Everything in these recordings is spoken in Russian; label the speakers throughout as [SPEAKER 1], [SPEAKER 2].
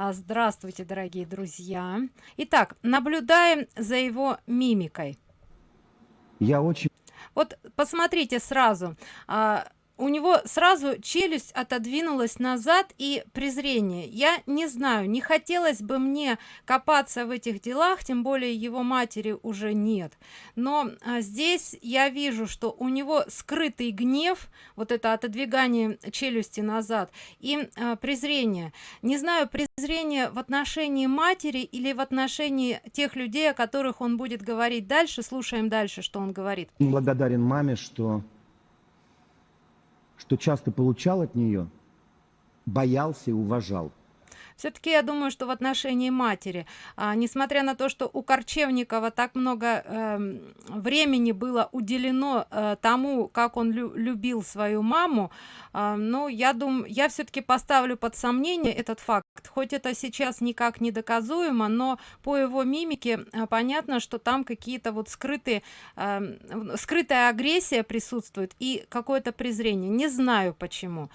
[SPEAKER 1] А, Здравствуйте, дорогие друзья. Итак, наблюдаем за его мимикой.
[SPEAKER 2] Я очень
[SPEAKER 1] Вот посмотрите сразу. а, у него сразу челюсть отодвинулась назад и презрение. Я не знаю, не хотелось бы мне копаться в этих делах, тем более его матери уже нет. Но а, здесь я вижу, что у него скрытый гнев, вот это отодвигание челюсти назад и а, презрение. Не знаю, презрение в отношении матери или в отношении тех людей, о которых он будет говорить дальше. Слушаем дальше, что он говорит.
[SPEAKER 2] благодарен маме, что, что часто получал от нее, боялся и уважал.
[SPEAKER 1] Все-таки я думаю что в отношении матери а, несмотря на то что у корчевникова так много эм, времени было уделено э, тому как он лю- любил свою маму а, ну я думаю я все-таки поставлю под сомнение этот факт. Хоть это сейчас никак не доказуемо но по его мимике а, понятно что там какие-то вот скрытые эм, скрытая агрессия присутствует и какое-то презрение. Не знаю почему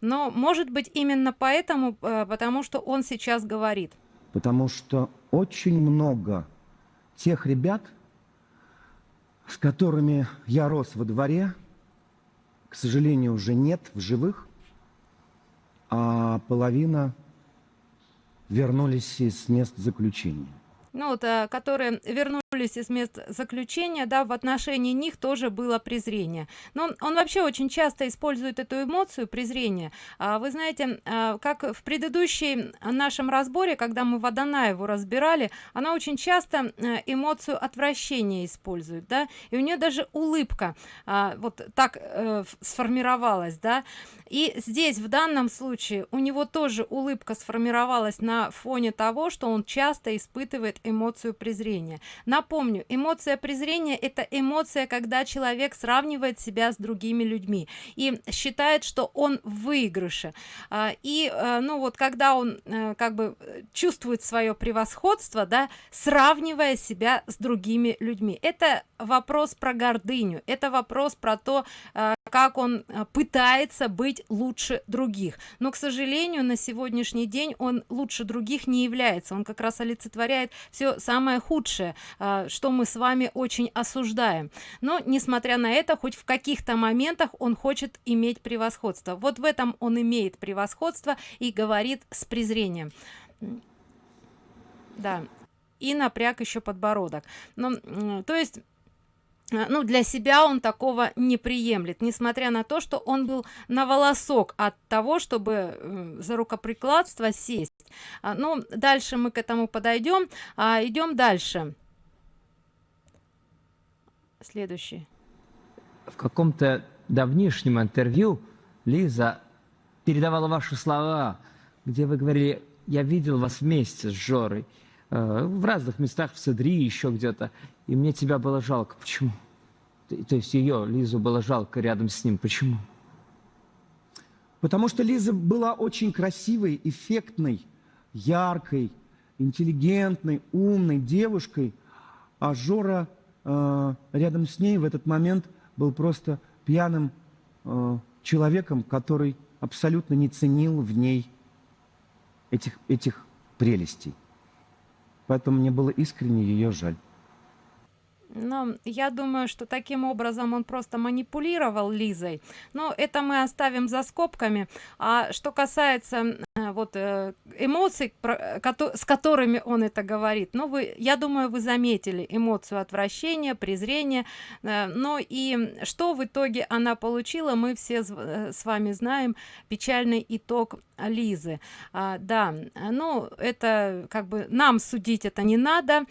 [SPEAKER 1] но может быть именно поэтому э, потому что он сейчас говорит
[SPEAKER 2] Потому что очень много тех ребят, с которыми я рос во дворе, к сожалению, уже нет в живых, а половина вернулись из мест заключения.
[SPEAKER 1] ну вот э, которые вернулись из мест заключения да в отношении них тоже было презрение. Но он вообще очень часто использует эту эмоцию презрения. А, вы знаете а, как в предыдущем нашем разборе когда мы водонаеву разбирали она очень часто э, эмоцию отвращения использует да. И у нее даже улыбка а, вот так э, сформировалась да. И здесь в данном случае у него тоже улыбка сформировалась на фоне того что он часто испытывает эмоцию презрения напомню эмоция презрения это эмоция когда человек сравнивает себя с другими людьми и считает что он в выигрыше. А, и э, ну вот когда он э, как бы чувствует свое превосходство да сравнивая себя с другими людьми. Это вопрос про гордыню это вопрос про то э, как он пытается быть лучше других. Но к сожалению на сегодняшний день он лучше других не является. Он как раз олицетворяет все самое худшее. Э, что мы с вами очень осуждаем. Но несмотря на это хоть в каких-то моментах он хочет иметь превосходство. Вот в этом он имеет превосходство и говорит с презрением. Да и напряг еще подбородок. Но то есть а, ну для себя он такого не приемлет несмотря на то что он был на волосок от того чтобы за рукоприкладство сесть. А, ну дальше мы к этому подойдем. А, идем дальше следующий
[SPEAKER 3] В каком-то давнишнем интервью Лиза передавала ваши слова, где вы говорили, я видел вас вместе с Жорой э, в разных местах, в Садри, еще где-то, и мне тебя было жалко. Почему? То есть ее, Лизу, было жалко рядом с ним. Почему?
[SPEAKER 2] Потому что Лиза была очень красивой, эффектной, яркой, интеллигентной, умной девушкой, а Жора э, рядом с ней в этот момент был просто пьяным э, человеком, который абсолютно не ценил в ней этих, этих прелестей. Поэтому мне было искренне ее жаль.
[SPEAKER 1] Но я думаю что таким образом он просто манипулировал лизой. Но это мы оставим за скобками. А что касается э, вот э, эмоций с которыми он это говорит ну вы я думаю вы заметили эмоцию отвращения презрения. Э, но и что в итоге она получила мы все с вами знаем печальный итог лизы. А, да ну это как бы нам судить это не надо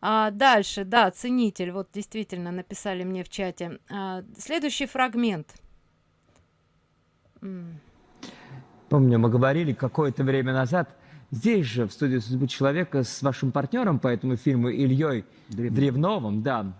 [SPEAKER 1] а, дальше да ценитель вот действительно написали мне в чате А, следующий фрагмент.
[SPEAKER 3] Помню, мы говорили какое-то время назад, здесь же, в студии «Судьбы человека» с вашим партнером по этому фильму Ильей
[SPEAKER 2] Древновым.
[SPEAKER 3] Древновым, да.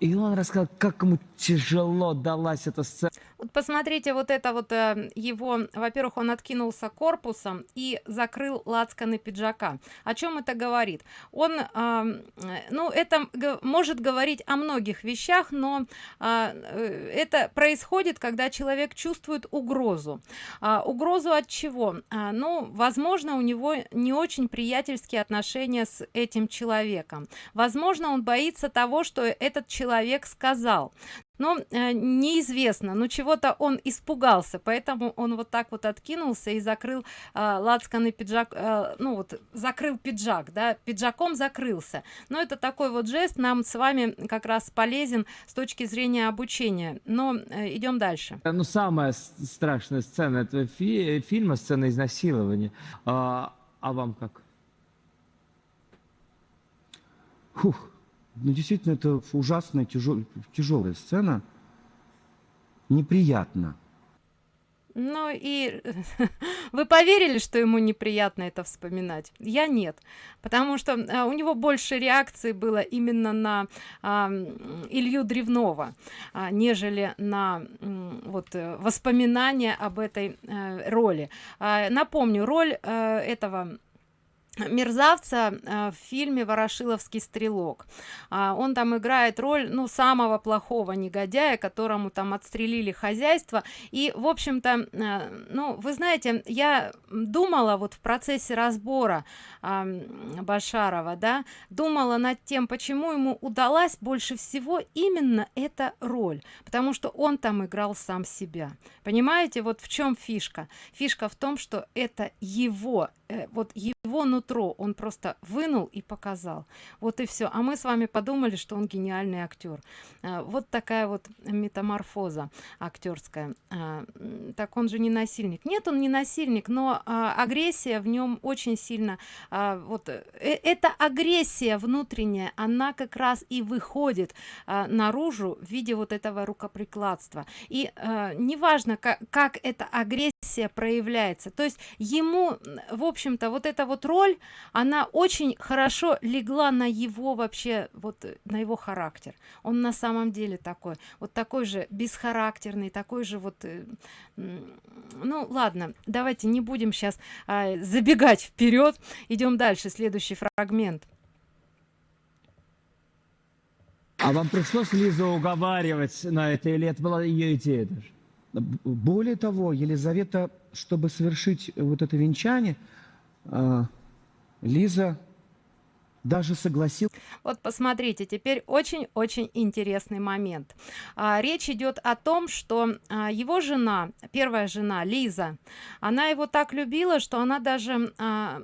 [SPEAKER 3] И он рассказал, как ему тяжело далась эта сцена.
[SPEAKER 1] Посмотрите, вот это вот э, его, во-первых, он откинулся корпусом и закрыл лацканы пиджака. О чем это говорит? Он, э, ну, это может говорить о многих вещах, но а, э, это происходит, когда человек чувствует угрозу. А, угрозу от чего? А, ну, возможно, у него не очень приятельские отношения с этим человеком. Возможно, он боится того, что этот человек сказал но э, неизвестно но чего-то он испугался поэтому он вот так вот откинулся и закрыл э, лацканы пиджак э, ну вот закрыл пиджак да пиджаком закрылся. Но это такой вот жест нам с вами как раз полезен с точки зрения обучения. Но э, идем дальше.
[SPEAKER 3] Ну самая страшная сцена этого фи фильма сцена изнасилования а, а вам как?
[SPEAKER 2] Фух. Ну, действительно, это ужасная, тяжел, тяжелая сцена. Неприятно.
[SPEAKER 1] Ну и вы поверили, что ему неприятно это вспоминать? Я нет, потому что а, у него больше реакции было именно на а, Илью Древнова, а, нежели на вот э, воспоминания об этой а, роли. А, напомню, роль а, этого мерзавца э, в фильме ворошиловский стрелок а, он там играет роль ну самого плохого негодяя которому там отстрелили хозяйство. И в общем-то э, ну вы знаете я думала вот в процессе разбора башарова да думала над тем почему ему удалась больше всего именно эта роль. Потому что он там играл сам себя. Понимаете вот в чем фишка? Фишка в том что это его вот его нутро он просто вынул и показал. Вот и все а мы с вами подумали что он гениальный актер. А, вот такая вот метаморфоза актерская. А, так он же не насильник. Нет он не насильник но а, агрессия в нем очень сильно вот э, эта агрессия внутренняя она как раз и выходит наружу в виде вот этого рукоприкладства. И неважно как, как эта агрессия проявляется. То есть ему в общем-то вот эта вот роль она очень хорошо легла на его вообще вот на его характер. Он на самом деле такой вот такой же бесхарактерный такой же вот э, ну ладно давайте не будем сейчас а, забегать вперед. Идем дальше следующий фрагмент.
[SPEAKER 3] А вам пришлось лизу уговаривать на это или это была ее идея даже?
[SPEAKER 2] Более того елизавета чтобы совершить вот это венчание Лиза даже согласил
[SPEAKER 1] вот посмотрите теперь очень-очень интересный момент. А, речь идет о том что а, его жена первая жена лиза она его так любила что она даже а,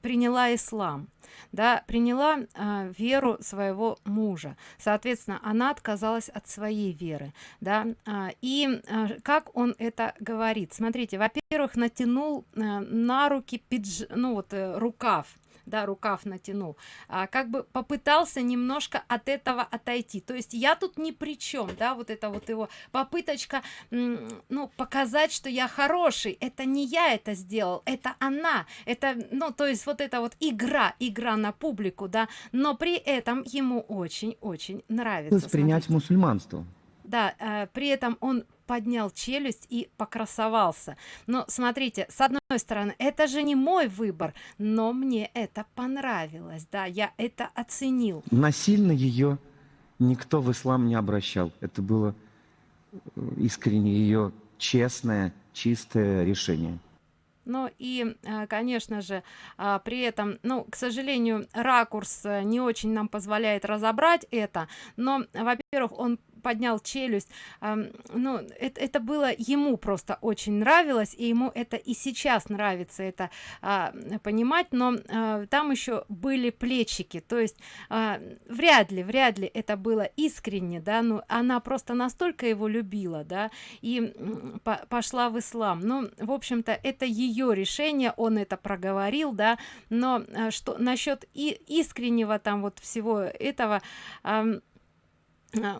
[SPEAKER 1] приняла ислам да приняла а, веру своего мужа. Соответственно она отказалась от своей веры да. А, и а, как он это говорит? Смотрите во-первых натянул а, на руки пидж ну вот э, рукав да рукав натянул. А, как бы попытался немножко от этого отойти. То есть я тут ни при чем да вот это вот его попыточка ну показать что я хороший. Это не я это сделал это она. Это ну то есть вот это вот игра игра на публику да. Но при этом ему очень очень нравится
[SPEAKER 2] принять мусульманство
[SPEAKER 1] да э, при этом он поднял челюсть и покрасовался. Но смотрите с одной стороны это же не мой выбор но мне это понравилось да я это оценил.
[SPEAKER 2] Насильно ее никто в ислам не обращал. Это было э, искренне ее честное чистое решение.
[SPEAKER 1] Ну и э, конечно же а, при этом ну к сожалению ракурс э, не очень нам позволяет разобрать это но во-первых он поднял челюсть. Ну это, это было ему просто очень нравилось и ему это и сейчас нравится это а, понимать но а, там еще были плечики. То есть а, вряд ли вряд ли это было искренне да ну она просто настолько его любила да и по пошла в ислам. Ну в общем-то это ее решение он это проговорил да но что насчет и искреннего там вот всего этого а,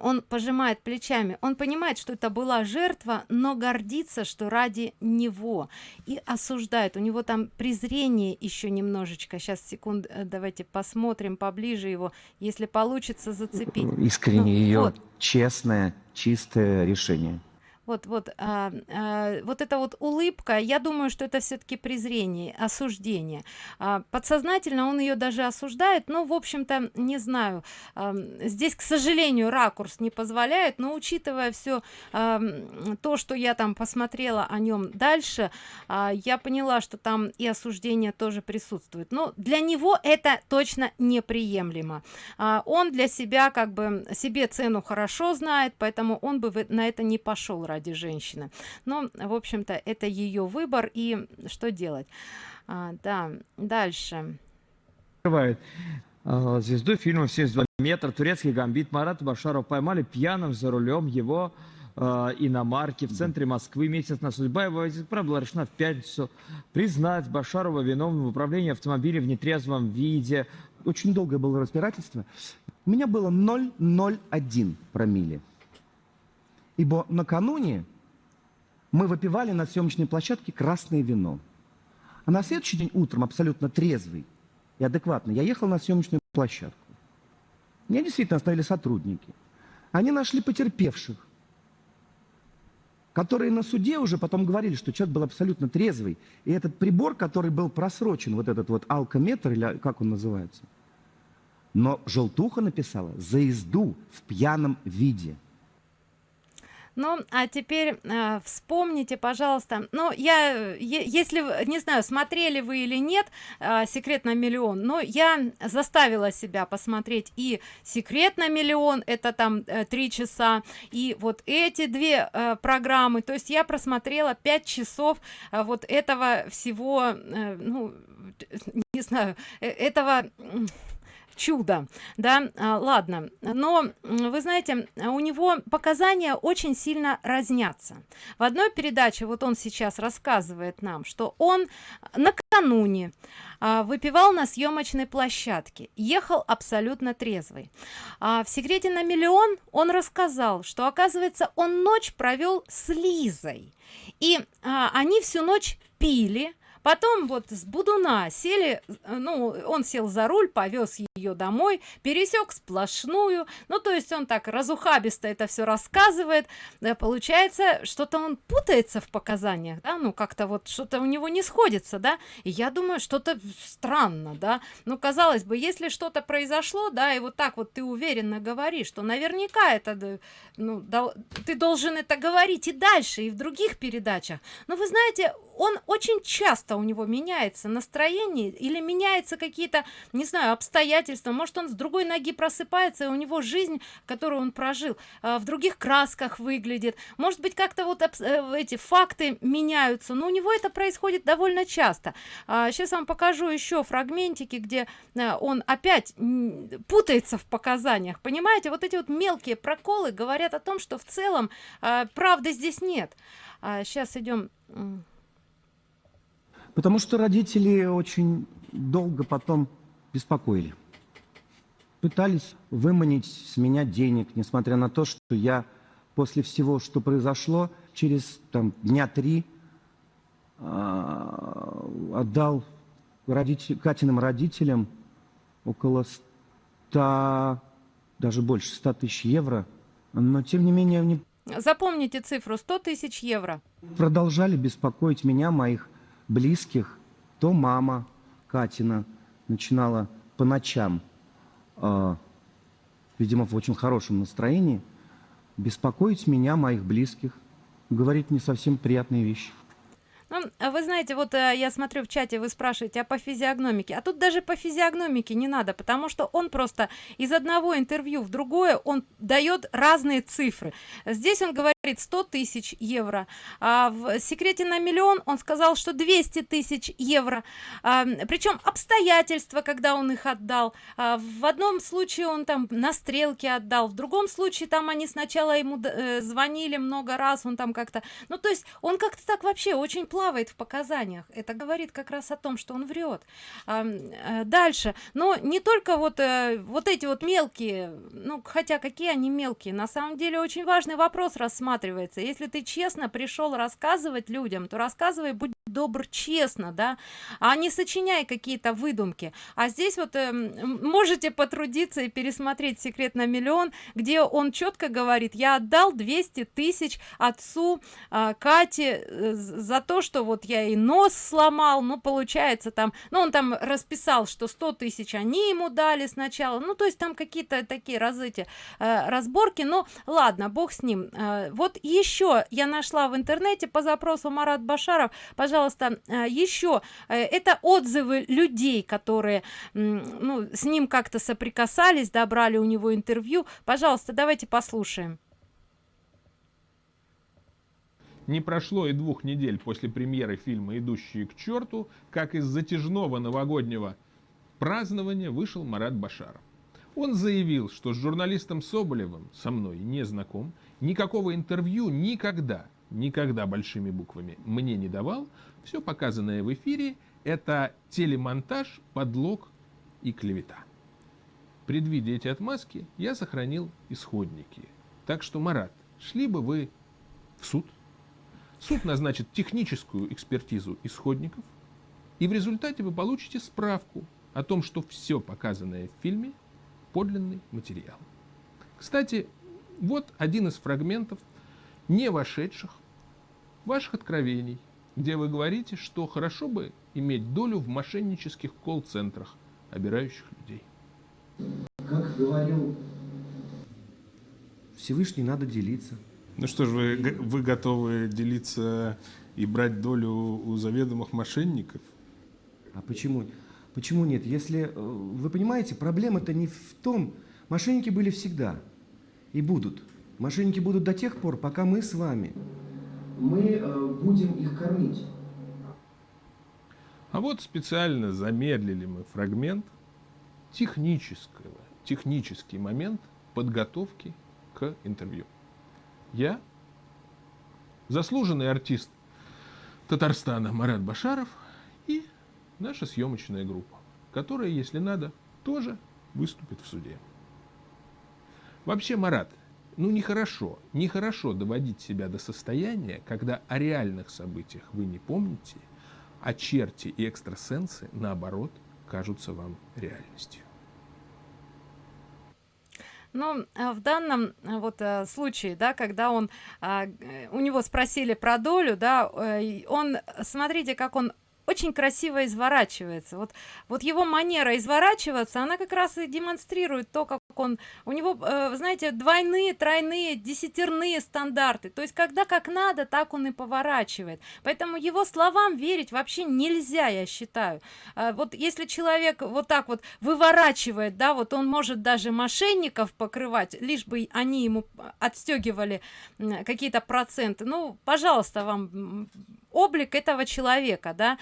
[SPEAKER 1] он пожимает плечами. Он понимает что это была жертва но гордится что ради него. И осуждает. У него там презрение еще немножечко. Сейчас секунд э, давайте посмотрим поближе его если получится зацепить.
[SPEAKER 2] Искренне ну, ее вот. честное чистое решение
[SPEAKER 1] вот вот а, а, вот эта вот улыбка я думаю что это все-таки презрение осуждение. А, подсознательно он ее даже осуждает но в общем-то не знаю а, здесь к сожалению ракурс не позволяет но учитывая все а, то что я там посмотрела о нем дальше а, я поняла что там и осуждение тоже присутствует. Но для него это точно неприемлемо. А, он для себя как бы себе цену хорошо знает поэтому он бы на это не пошел ради женщины но в общем-то это ее выбор и что делать а, да дальше
[SPEAKER 3] Открывает а, звезду фильма 72 метра турецкий гамбит марат башаров поймали пьяным за рулем его э, иномарки в центре Москвы. Месяц на судьба его правда была решена в пятницу. Признать Башарова виновным в управлении автомобилем в нетрезвом виде.
[SPEAKER 2] Очень долгое было разбирательство. У меня было 0,01 промилле. Ибо накануне мы выпивали на съемочной площадке красное вино. А на следующий день утром, абсолютно трезвый и адекватный, я ехал на съемочную площадку. Меня действительно остановили сотрудники. Они нашли потерпевших, которые на суде уже потом говорили, что человек был абсолютно трезвый. И этот прибор, который был просрочен, вот этот вот алкометр, или как он называется, но желтуха написала «за езду в пьяном виде».
[SPEAKER 1] Ну, а теперь э, вспомните, пожалуйста, ну, я, если, не знаю, смотрели вы или нет э, «Секрет на миллион», но я заставила себя посмотреть и «Секрет на миллион», это там э, три часа, и вот эти две э, программы, то есть я просмотрела пять часов э, вот этого всего, э, ну, не знаю, э, этого чудо да? А, ладно но вы знаете у него показания очень сильно разнятся. В одной передаче вот он сейчас рассказывает нам что он накануне а, выпивал на съемочной площадке ехал абсолютно трезвый. А в секрете на миллион он рассказал что оказывается он ночь провел с лизой. И а, они всю ночь пили потом вот с будуна сели э, ну он сел за руль повез ее домой пересек сплошную. Ну то есть он так разухабисто это все рассказывает. Да, получается что-то он путается в показаниях да? Ну как-то вот что-то у него не сходится да? И я думаю что-то странно да? Ну казалось бы если что-то произошло да и вот так вот ты уверенно говоришь что наверняка это ну да, ты должен это говорить и дальше и в других передачах. Но вы знаете он очень часто у него меняется настроение или меняется какие-то не знаю обстоятельства. Может он с другой ноги просыпается и у него жизнь которую он прожил э, в других красках выглядит. Может быть как-то вот э, эти факты меняются но у него это происходит довольно часто. Сейчас вам покажу еще фрагментики где э, он опять путается в показаниях. Понимаете вот эти вот мелкие проколы говорят о том что в целом правды здесь нет. Сейчас идем
[SPEAKER 2] Потому что родители очень долго потом беспокоили. Пытались выманить с меня денег, несмотря на то, что я после всего, что произошло, через там, дня три э, отдал родитель, Катиным родителям около 100, даже больше 100 тысяч евро. Но, тем не менее, они...
[SPEAKER 1] Запомните цифру 100 тысяч евро.
[SPEAKER 2] Продолжали беспокоить меня, моих близких, то мама Катина начинала по ночам, э, видимо, в очень хорошем настроении, беспокоить меня, моих близких, говорить не совсем приятные вещи.
[SPEAKER 1] Ну, а вы знаете, вот э, я смотрю в чате, вы спрашиваете, а по физиогномике? А тут даже по физиогномике не надо, потому что он просто из одного интервью в другое, он дает разные цифры. Здесь он говорит 100 тысяч евро, а в секрете на миллион он сказал, что 200 тысяч евро. А, причем обстоятельства, когда он их отдал. А, в одном случае он там на стрелке отдал, в другом случае там они сначала ему э, звонили много раз, он там как-то... Ну, то есть он как-то так вообще очень плохо плавает в показаниях. Это говорит как раз о том что он врет. А, дальше. Но не только вот э, вот эти вот мелкие ну хотя какие они мелкие? На самом деле очень важный вопрос рассматривается. Если ты честно пришел рассказывать людям то рассказывай будь добр честно да а не сочиняй какие-то выдумки. А здесь вот э, можете потрудиться и пересмотреть секрет на миллион где он четко говорит я отдал 200 тысяч отцу э, кате за то что вот я и нос сломал ну получается там ну он там расписал что 100 тысяч они ему дали сначала ну то есть там какие-то такие разыти э, разборки но ладно бог с ним. Э, вот еще я нашла в интернете по запросу марат башаров. Пожалуйста э, еще э, это отзывы людей которые ну с ним как-то соприкасались добрали у него интервью. Пожалуйста давайте послушаем.
[SPEAKER 4] Не прошло и двух недель после премьеры фильма идущие к черту как из затяжного новогоднего празднования вышел марат башаров. Он заявил что с журналистом соболевым со мной не знаком никакого интервью никогда никогда большими буквами мне не давал все показанное в эфире это телемонтаж подлог и клевета. Предвидя эти отмазки я сохранил исходники. Так что марат шли бы вы в суд. Суд назначит техническую экспертизу исходников и в результате вы получите справку о том что все показанное в фильме подлинный материал. Кстати вот один из фрагментов не вошедших ваших откровений где вы говорите что хорошо бы иметь долю в мошеннических колл-центрах обирающих людей
[SPEAKER 2] как говорил Всевышний, надо делиться.
[SPEAKER 4] Ну что ж, вы, вы готовы делиться и брать долю у заведомых мошенников?
[SPEAKER 2] А почему? Почему нет? Если, э, вы понимаете, проблема-то не в том, мошенники были всегда и будут. Мошенники будут до тех пор, пока мы с вами, мы э, будем их кормить.
[SPEAKER 4] А вот специально замедлили мы фрагмент технического, технический момент подготовки к интервью. Я, заслуженный артист Татарстана Марат Башаров и наша съемочная группа, которая, если надо, тоже выступит в суде. Вообще, Марат, ну нехорошо, нехорошо доводить себя до состояния, когда о реальных событиях вы не помните, а черти и экстрасенсы, наоборот, кажутся вам реальностью.
[SPEAKER 1] Ну, в данном э, вот э, случае, да, когда он, а, у него спросили про долю, да, э, он, смотрите, как он очень красиво изворачивается вот вот его манера изворачиваться она как раз и демонстрирует то как он у него э, знаете двойные тройные десятерные стандарты. То есть когда как надо так он и поворачивает. Поэтому его словам верить вообще нельзя я считаю. Э, вот если человек вот так вот выворачивает да вот он может даже мошенников покрывать лишь бы они ему отстегивали какие-то проценты. Ну пожалуйста вам облик этого человека да.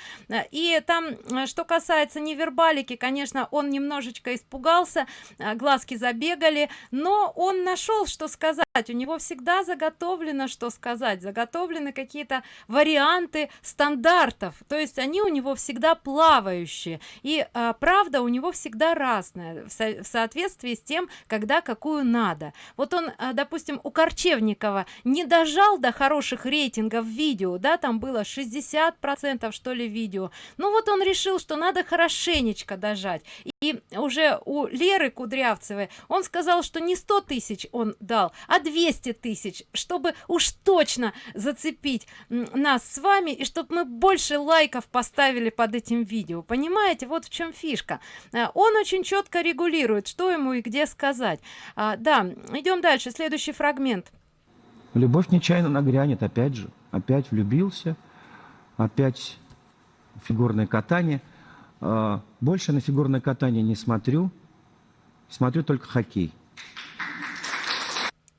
[SPEAKER 1] И там э, что касается невербалики конечно он немножечко испугался э, глазки забегали но он нашел что сказать. У него всегда заготовлено что сказать. Заготовлены какие-то варианты стандартов. То есть они у него всегда плавающие. И а, правда у него всегда разная в, со в соответствии с тем когда какую надо. Вот он а, допустим у корчевникова не дожал до хороших рейтингов видео да там было 60 процентов что ли видео. Ну вот он решил что надо хорошенечко дожать. И уже у леры кудрявцевой он сказал что не 100 тысяч он дал а 200 тысяч чтобы уж точно зацепить нас с вами и чтобы мы больше лайков поставили под этим видео. Понимаете вот в чем фишка. Э, он очень четко регулирует что ему и где сказать. А, да идем дальше. Следующий фрагмент.
[SPEAKER 2] Любовь нечаянно нагрянет опять же. Опять влюбился опять фигурное катание. А, больше на фигурное катание не смотрю смотрю только хоккей.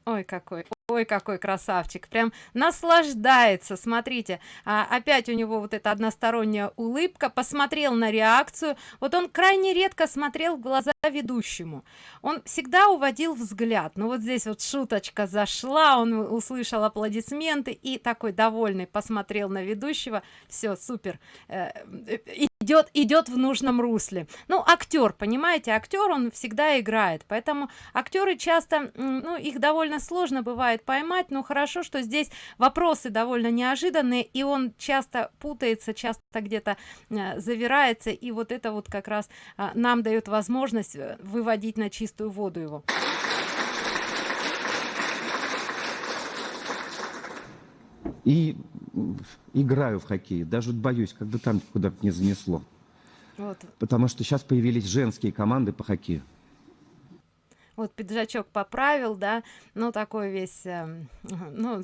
[SPEAKER 1] Ой какой ой какой красавчик! Прям наслаждается смотрите. А, опять у него вот эта односторонняя улыбка. Посмотрел на реакцию. Вот он крайне редко смотрел в глаза ведущему. Он всегда уводил взгляд. Но вот здесь вот шуточка зашла он услышал аплодисменты и такой довольный посмотрел на ведущего. Все супер. Э, идет идет в нужном русле. Ну актер понимаете актер он всегда играет. Поэтому актеры часто ну их довольно сложно бывает успевает поймать но хорошо что здесь вопросы довольно неожиданные и он часто путается часто где-то э, завирается и вот это вот как раз а, нам дает возможность э, выводить на чистую воду его
[SPEAKER 2] И играю в хоккей. Даже боюсь, бы там куда-то не занесло.
[SPEAKER 1] вот
[SPEAKER 2] Потому что сейчас появились женские команды по хоккею.
[SPEAKER 1] Вот пиджачок поправил да ну такой весь эм, ну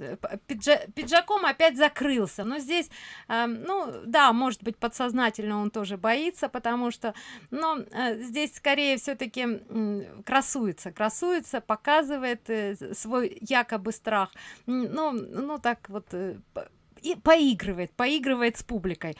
[SPEAKER 1] пиджа- пиджаком опять закрылся. Но здесь эм, ну да может быть подсознательно он тоже боится потому что но э, здесь скорее все-таки красуется красуется показывает э, свой якобы страх. Ну ну так вот э, и поигрывает поигрывает с публикой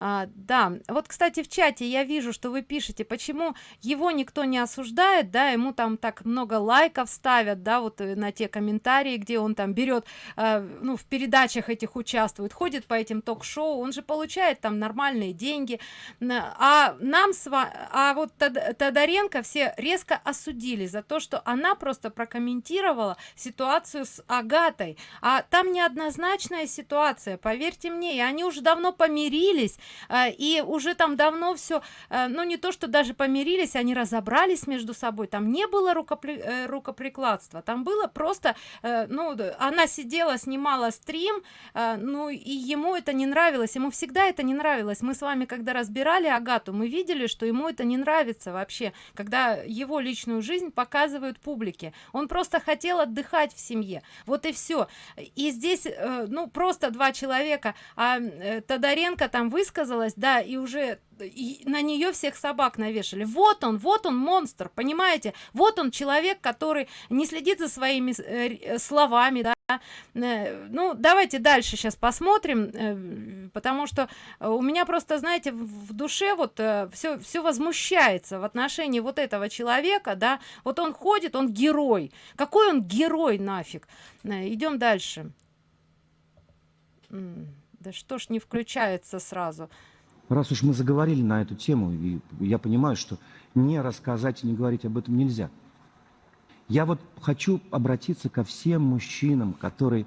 [SPEAKER 1] а, да. Вот кстати в чате я вижу что вы пишете почему его никто не осуждает да ему там так много лайков ставят да вот э, на те комментарии где он там берет э, ну в передачах этих участвует ходит по этим ток-шоу он же получает там нормальные деньги. А нам с ва- а вот Тод- тодоренко все резко осудили за то что она просто прокомментировала ситуацию с агатой. А там неоднозначная ситуация поверьте мне и они уже давно помирились и уже там давно все ну не то что даже помирились они разобрались между собой. Там не было рукопри э, рукоприкладства. Там было просто э, ну она сидела снимала стрим э, ну и ему это не нравилось. Ему всегда это не нравилось. Мы с вами когда разбирали агату мы видели что ему это не нравится вообще когда его личную жизнь показывают публике. Он просто хотел отдыхать в семье. Вот и все и здесь э, ну просто два человека а э, тодоренко там высказалась да и уже и на нее всех собак навешали. Вот он вот он монстр понимаете? Вот он человек который не следит за своими э, р- словами да. Э, ну давайте дальше сейчас посмотрим э, потому что э, у меня просто знаете в душе вот все все возмущается в отношении вот этого человека да. Вот он ходит он герой. Какой он герой нафиг? Э, идем дальше да что ж не включается сразу
[SPEAKER 2] Раз уж мы заговорили на эту тему, и я понимаю, что не рассказать и не говорить об этом нельзя. Я вот хочу обратиться ко всем мужчинам, которые,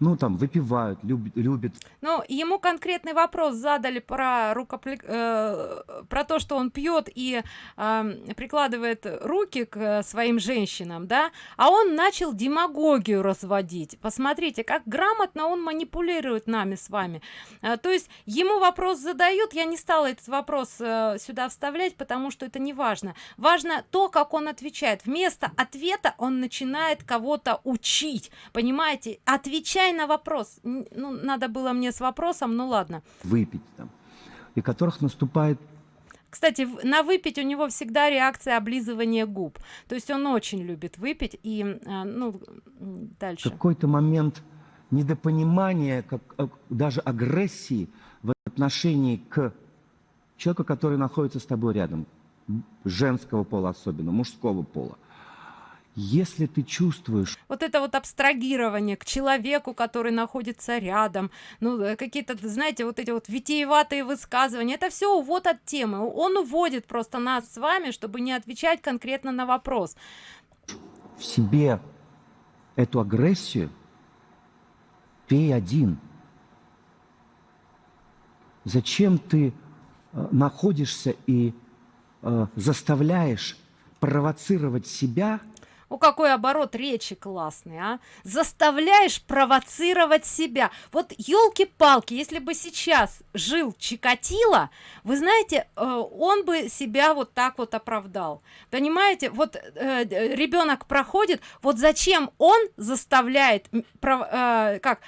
[SPEAKER 2] ну, там, выпивают, любят, любят
[SPEAKER 1] Ну, ему конкретный вопрос задали про рукопли... э, про то, что он пьет и э, прикладывает руки к своим женщинам, да, а он начал демагогию разводить. Посмотрите, как грамотно он манипулирует нами с вами. Э, то есть ему вопрос задают, я не стала этот вопрос э, сюда вставлять, потому что это не важно. Важно то, как он отвечает. Вместо ответа он начинает кого-то учить, понимаете? Отвечай на вопрос. Ну, надо было мне с вопросом, ну ладно.
[SPEAKER 2] выпить там, и которых наступает
[SPEAKER 1] Кстати, на выпить у него всегда реакция облизывания губ. То есть он очень любит выпить и, э, ну, дальше.
[SPEAKER 2] какой-то момент недопонимания, как, э, даже агрессии в отношении к человеку, который находится с тобой рядом, женского пола особенно, мужского пола. Если ты чувствуешь,
[SPEAKER 1] Вот это вот абстрагирование к человеку, который находится рядом, ну, э, какие-то, знаете, вот эти вот витиеватые высказывания, это все увод от темы. Он уводит просто нас с вами, чтобы не отвечать конкретно на вопрос.
[SPEAKER 2] в себе эту агрессию, пей один. Зачем ты э, находишься и э, заставляешь провоцировать себя
[SPEAKER 1] О, какой оборот речи классный, а? Заставляешь провоцировать себя. Вот елки-палки, если бы сейчас жил Чикатило, вы знаете, э, он бы себя вот так вот оправдал. Понимаете, вот э, ребенок проходит, вот зачем он заставляет, э, как,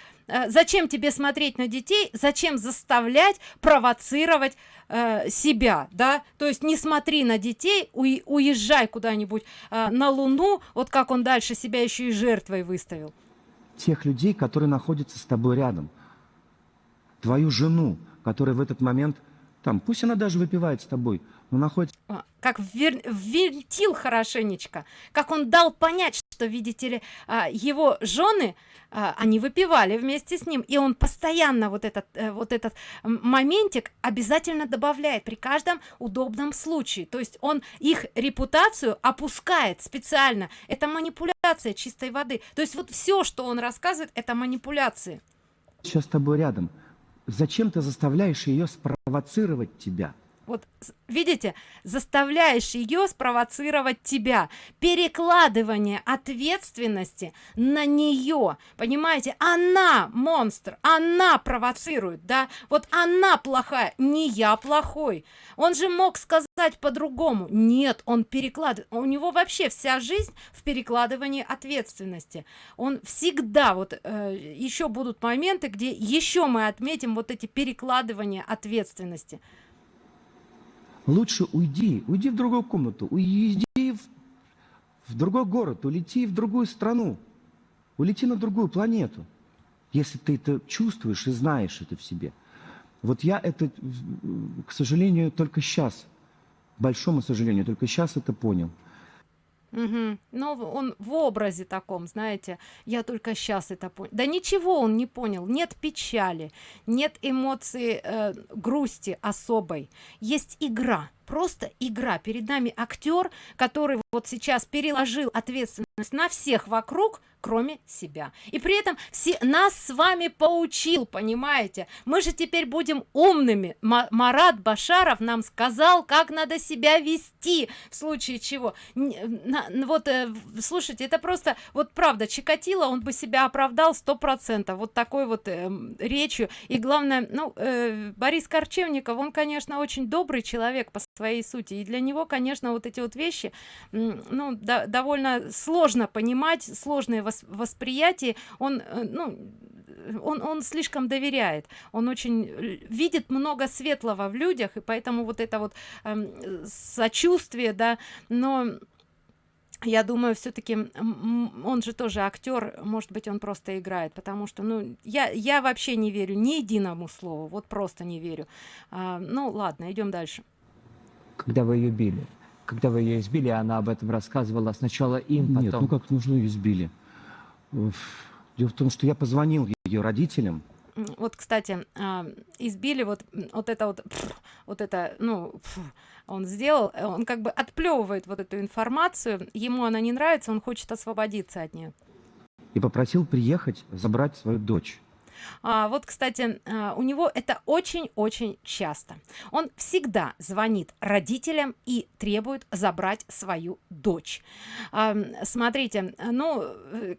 [SPEAKER 1] зачем тебе смотреть на детей, зачем заставлять провоцировать э, себя, да, то есть не смотри на детей, уезжай куда-нибудь э, на Луну, вот как он дальше себя еще и жертвой выставил.
[SPEAKER 2] тех людей, которые находятся с тобой рядом. Твою жену, которая в этот момент, там, пусть она даже выпивает с тобой, но находится
[SPEAKER 1] А, как ввер- ввинтил хорошенечко, как он дал понять, что, видите ли, а, его жены, а, они выпивали вместе с ним, и он постоянно вот этот, э, вот этот моментик обязательно добавляет при каждом удобном случае. То есть он их репутацию опускает специально. Это манипуляция чистой воды то есть вот все что он рассказывает это манипуляции
[SPEAKER 2] Сейчас с тобой рядом. Зачем ты заставляешь ее спровоцировать тебя?
[SPEAKER 1] Вот видите заставляешь ее спровоцировать тебя. Перекладывание ответственности на нее понимаете? Она монстр она провоцирует да? Вот она плохая не я плохой. Он же мог сказать по-другому. Нет он перекладывает у него вообще вся жизнь в перекладывании ответственности. Он всегда вот э, еще будут моменты где еще мы отметим вот эти перекладывания ответственности
[SPEAKER 2] Лучше уйди, уйди в другую комнату, уйди в, в другой город, улети в другую страну, улети на другую планету, если ты это чувствуешь и знаешь это в себе. Вот я это, к сожалению, только сейчас, большому сожалению, только сейчас это понял.
[SPEAKER 1] Мгм. Но он в образе таком, знаете, я только сейчас это понял. Да ничего он не понял, нет печали, нет эмоции э, грусти особой, есть игра, просто игра. Перед нами актер, который вот сейчас переложил ответственность на всех вокруг, кроме себя. И при этом все нас с вами поучил, понимаете? Мы же теперь будем умными. Ма- Марат Башаров нам сказал, как надо себя вести в случае чего. Вот, э, слушайте, это просто, вот правда, Чикатило, он бы себя оправдал сто процентов вот такой вот эм, речью. И главное, ну, э, Борис Корчевников, он, конечно, очень добрый человек по своей сути. И для него, конечно, вот эти вот вещи, ну, да- довольно сложно понимать, сложное вос- восприятие. Он, э, ну, он, он слишком доверяет, он очень э, видит много светлого в людях, и поэтому вот это вот эм, сочувствие, да, но я думаю, все-таки он же тоже актер, может быть, он просто играет, потому что, ну, я, я вообще не верю ни единому слову, вот просто не верю. А, ну, ладно, идем дальше.
[SPEAKER 3] Когда вы ее били? Когда вы ее избили, она об этом рассказывала сначала им, потом...
[SPEAKER 2] Нет, ну как нужно ее избили? Дело в том, что я позвонил ее родителям,
[SPEAKER 1] Вот, кстати, а, избили вот, вот это вот, вот это, ну, он сделал, э, он как бы отплевывает вот эту информацию, ему она не нравится, он хочет освободиться от нее.
[SPEAKER 2] и попросил приехать забрать свою дочь.
[SPEAKER 1] А, вот, кстати, а, у него это очень-очень часто. Он всегда звонит родителям и требует забрать свою дочь. А, смотрите, ну, э,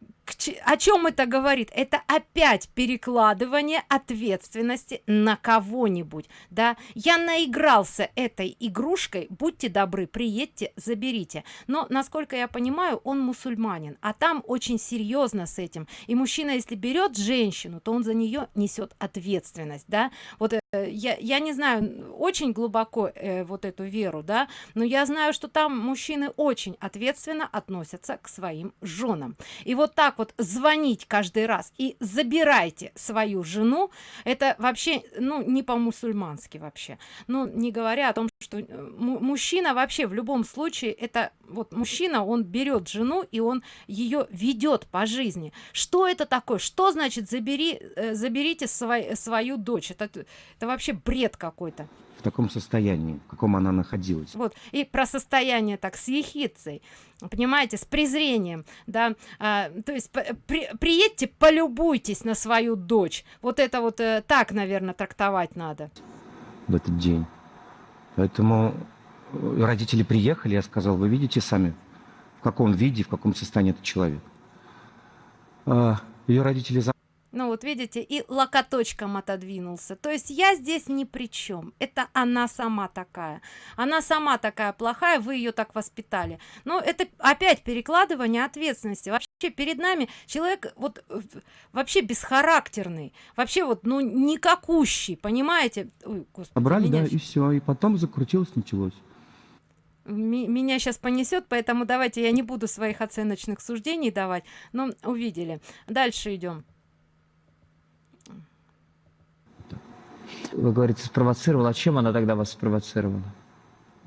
[SPEAKER 1] о чем это говорит? Это опять перекладывание ответственности на кого-нибудь, да? Я наигрался этой игрушкой, будьте добры, приедьте, заберите. Но, насколько я понимаю, он мусульманин, а там очень серьезно с этим. И мужчина, если берет женщину, то он за нее несет ответственность, да? Вот э, я, я не знаю очень глубоко э, вот эту веру, да, но я знаю, что там мужчины очень ответственно относятся к своим женам. И вот так вот звонить каждый раз и забирайте свою жену, это вообще, ну, не по-мусульмански вообще. Ну, не говоря о том, что э, му- мужчина вообще в любом случае, это вот мужчина, он берет жену и он ее ведет по жизни. Что это такое? Что значит забери, э, заберите свой- свою дочь? Это, это вообще бред какой-то.
[SPEAKER 2] в таком состоянии, в каком она находилась.
[SPEAKER 1] Вот. И про состояние так с ехицей, понимаете, с презрением, да, а, то есть при- приедьте, полюбуйтесь на свою дочь. Вот это вот э, так, наверное, трактовать надо.
[SPEAKER 2] в этот день. Поэтому э, родители приехали, я сказал, вы видите сами, в каком виде, в каком состоянии этот человек. А, Ее родители за-
[SPEAKER 1] Ну вот видите, и локоточком отодвинулся. То есть я здесь ни при чем. Это она сама такая. Она сама такая плохая, вы ее так воспитали. Но это опять перекладывание ответственности. Вообще перед нами человек вот э, вообще бесхарактерный. Вообще вот, ну, никакущий, понимаете? Ой, господи, меня
[SPEAKER 2] да, и все. И потом закрутилось, началось.
[SPEAKER 1] Меня сейчас понесет, поэтому давайте я не буду своих оценочных суждений давать, но увидели. Дальше идем.
[SPEAKER 3] Вы говорите, спровоцировала. А чем она тогда вас спровоцировала?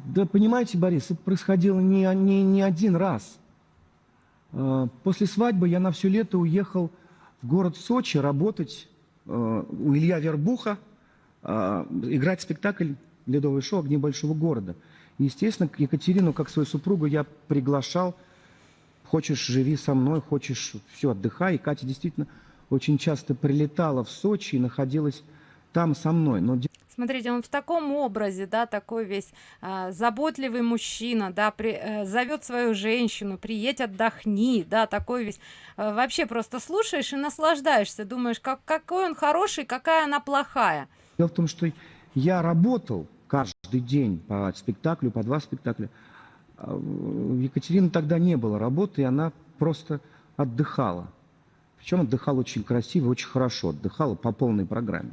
[SPEAKER 2] Да понимаете, Борис, это происходило не, не, не один раз. А, После свадьбы я на все лето уехал в город Сочи работать э, у Илья Вербуха, а, играть спектакль «Ледовое шоу. Огни большого города». И, естественно, Екатерину, как свою супругу, я приглашал хочешь, живи со мной, хочешь, все, отдыхай. И Катя действительно очень часто прилетала в Сочи и находилась там со мной. Но
[SPEAKER 1] Смотрите, он в таком образе, да, такой весь а, заботливый мужчина, да, при, э, зовет свою женщину, приедь, отдохни, да, такой весь. Э, вообще просто слушаешь и наслаждаешься, думаешь, как, какой он хороший, какая она плохая.
[SPEAKER 2] Дело в том, что я работал каждый день по спектаклю, по два спектакля. А у Екатерины тогда не было работы, и она просто отдыхала. Причем отдыхала очень красиво, очень хорошо, отдыхала по полной программе.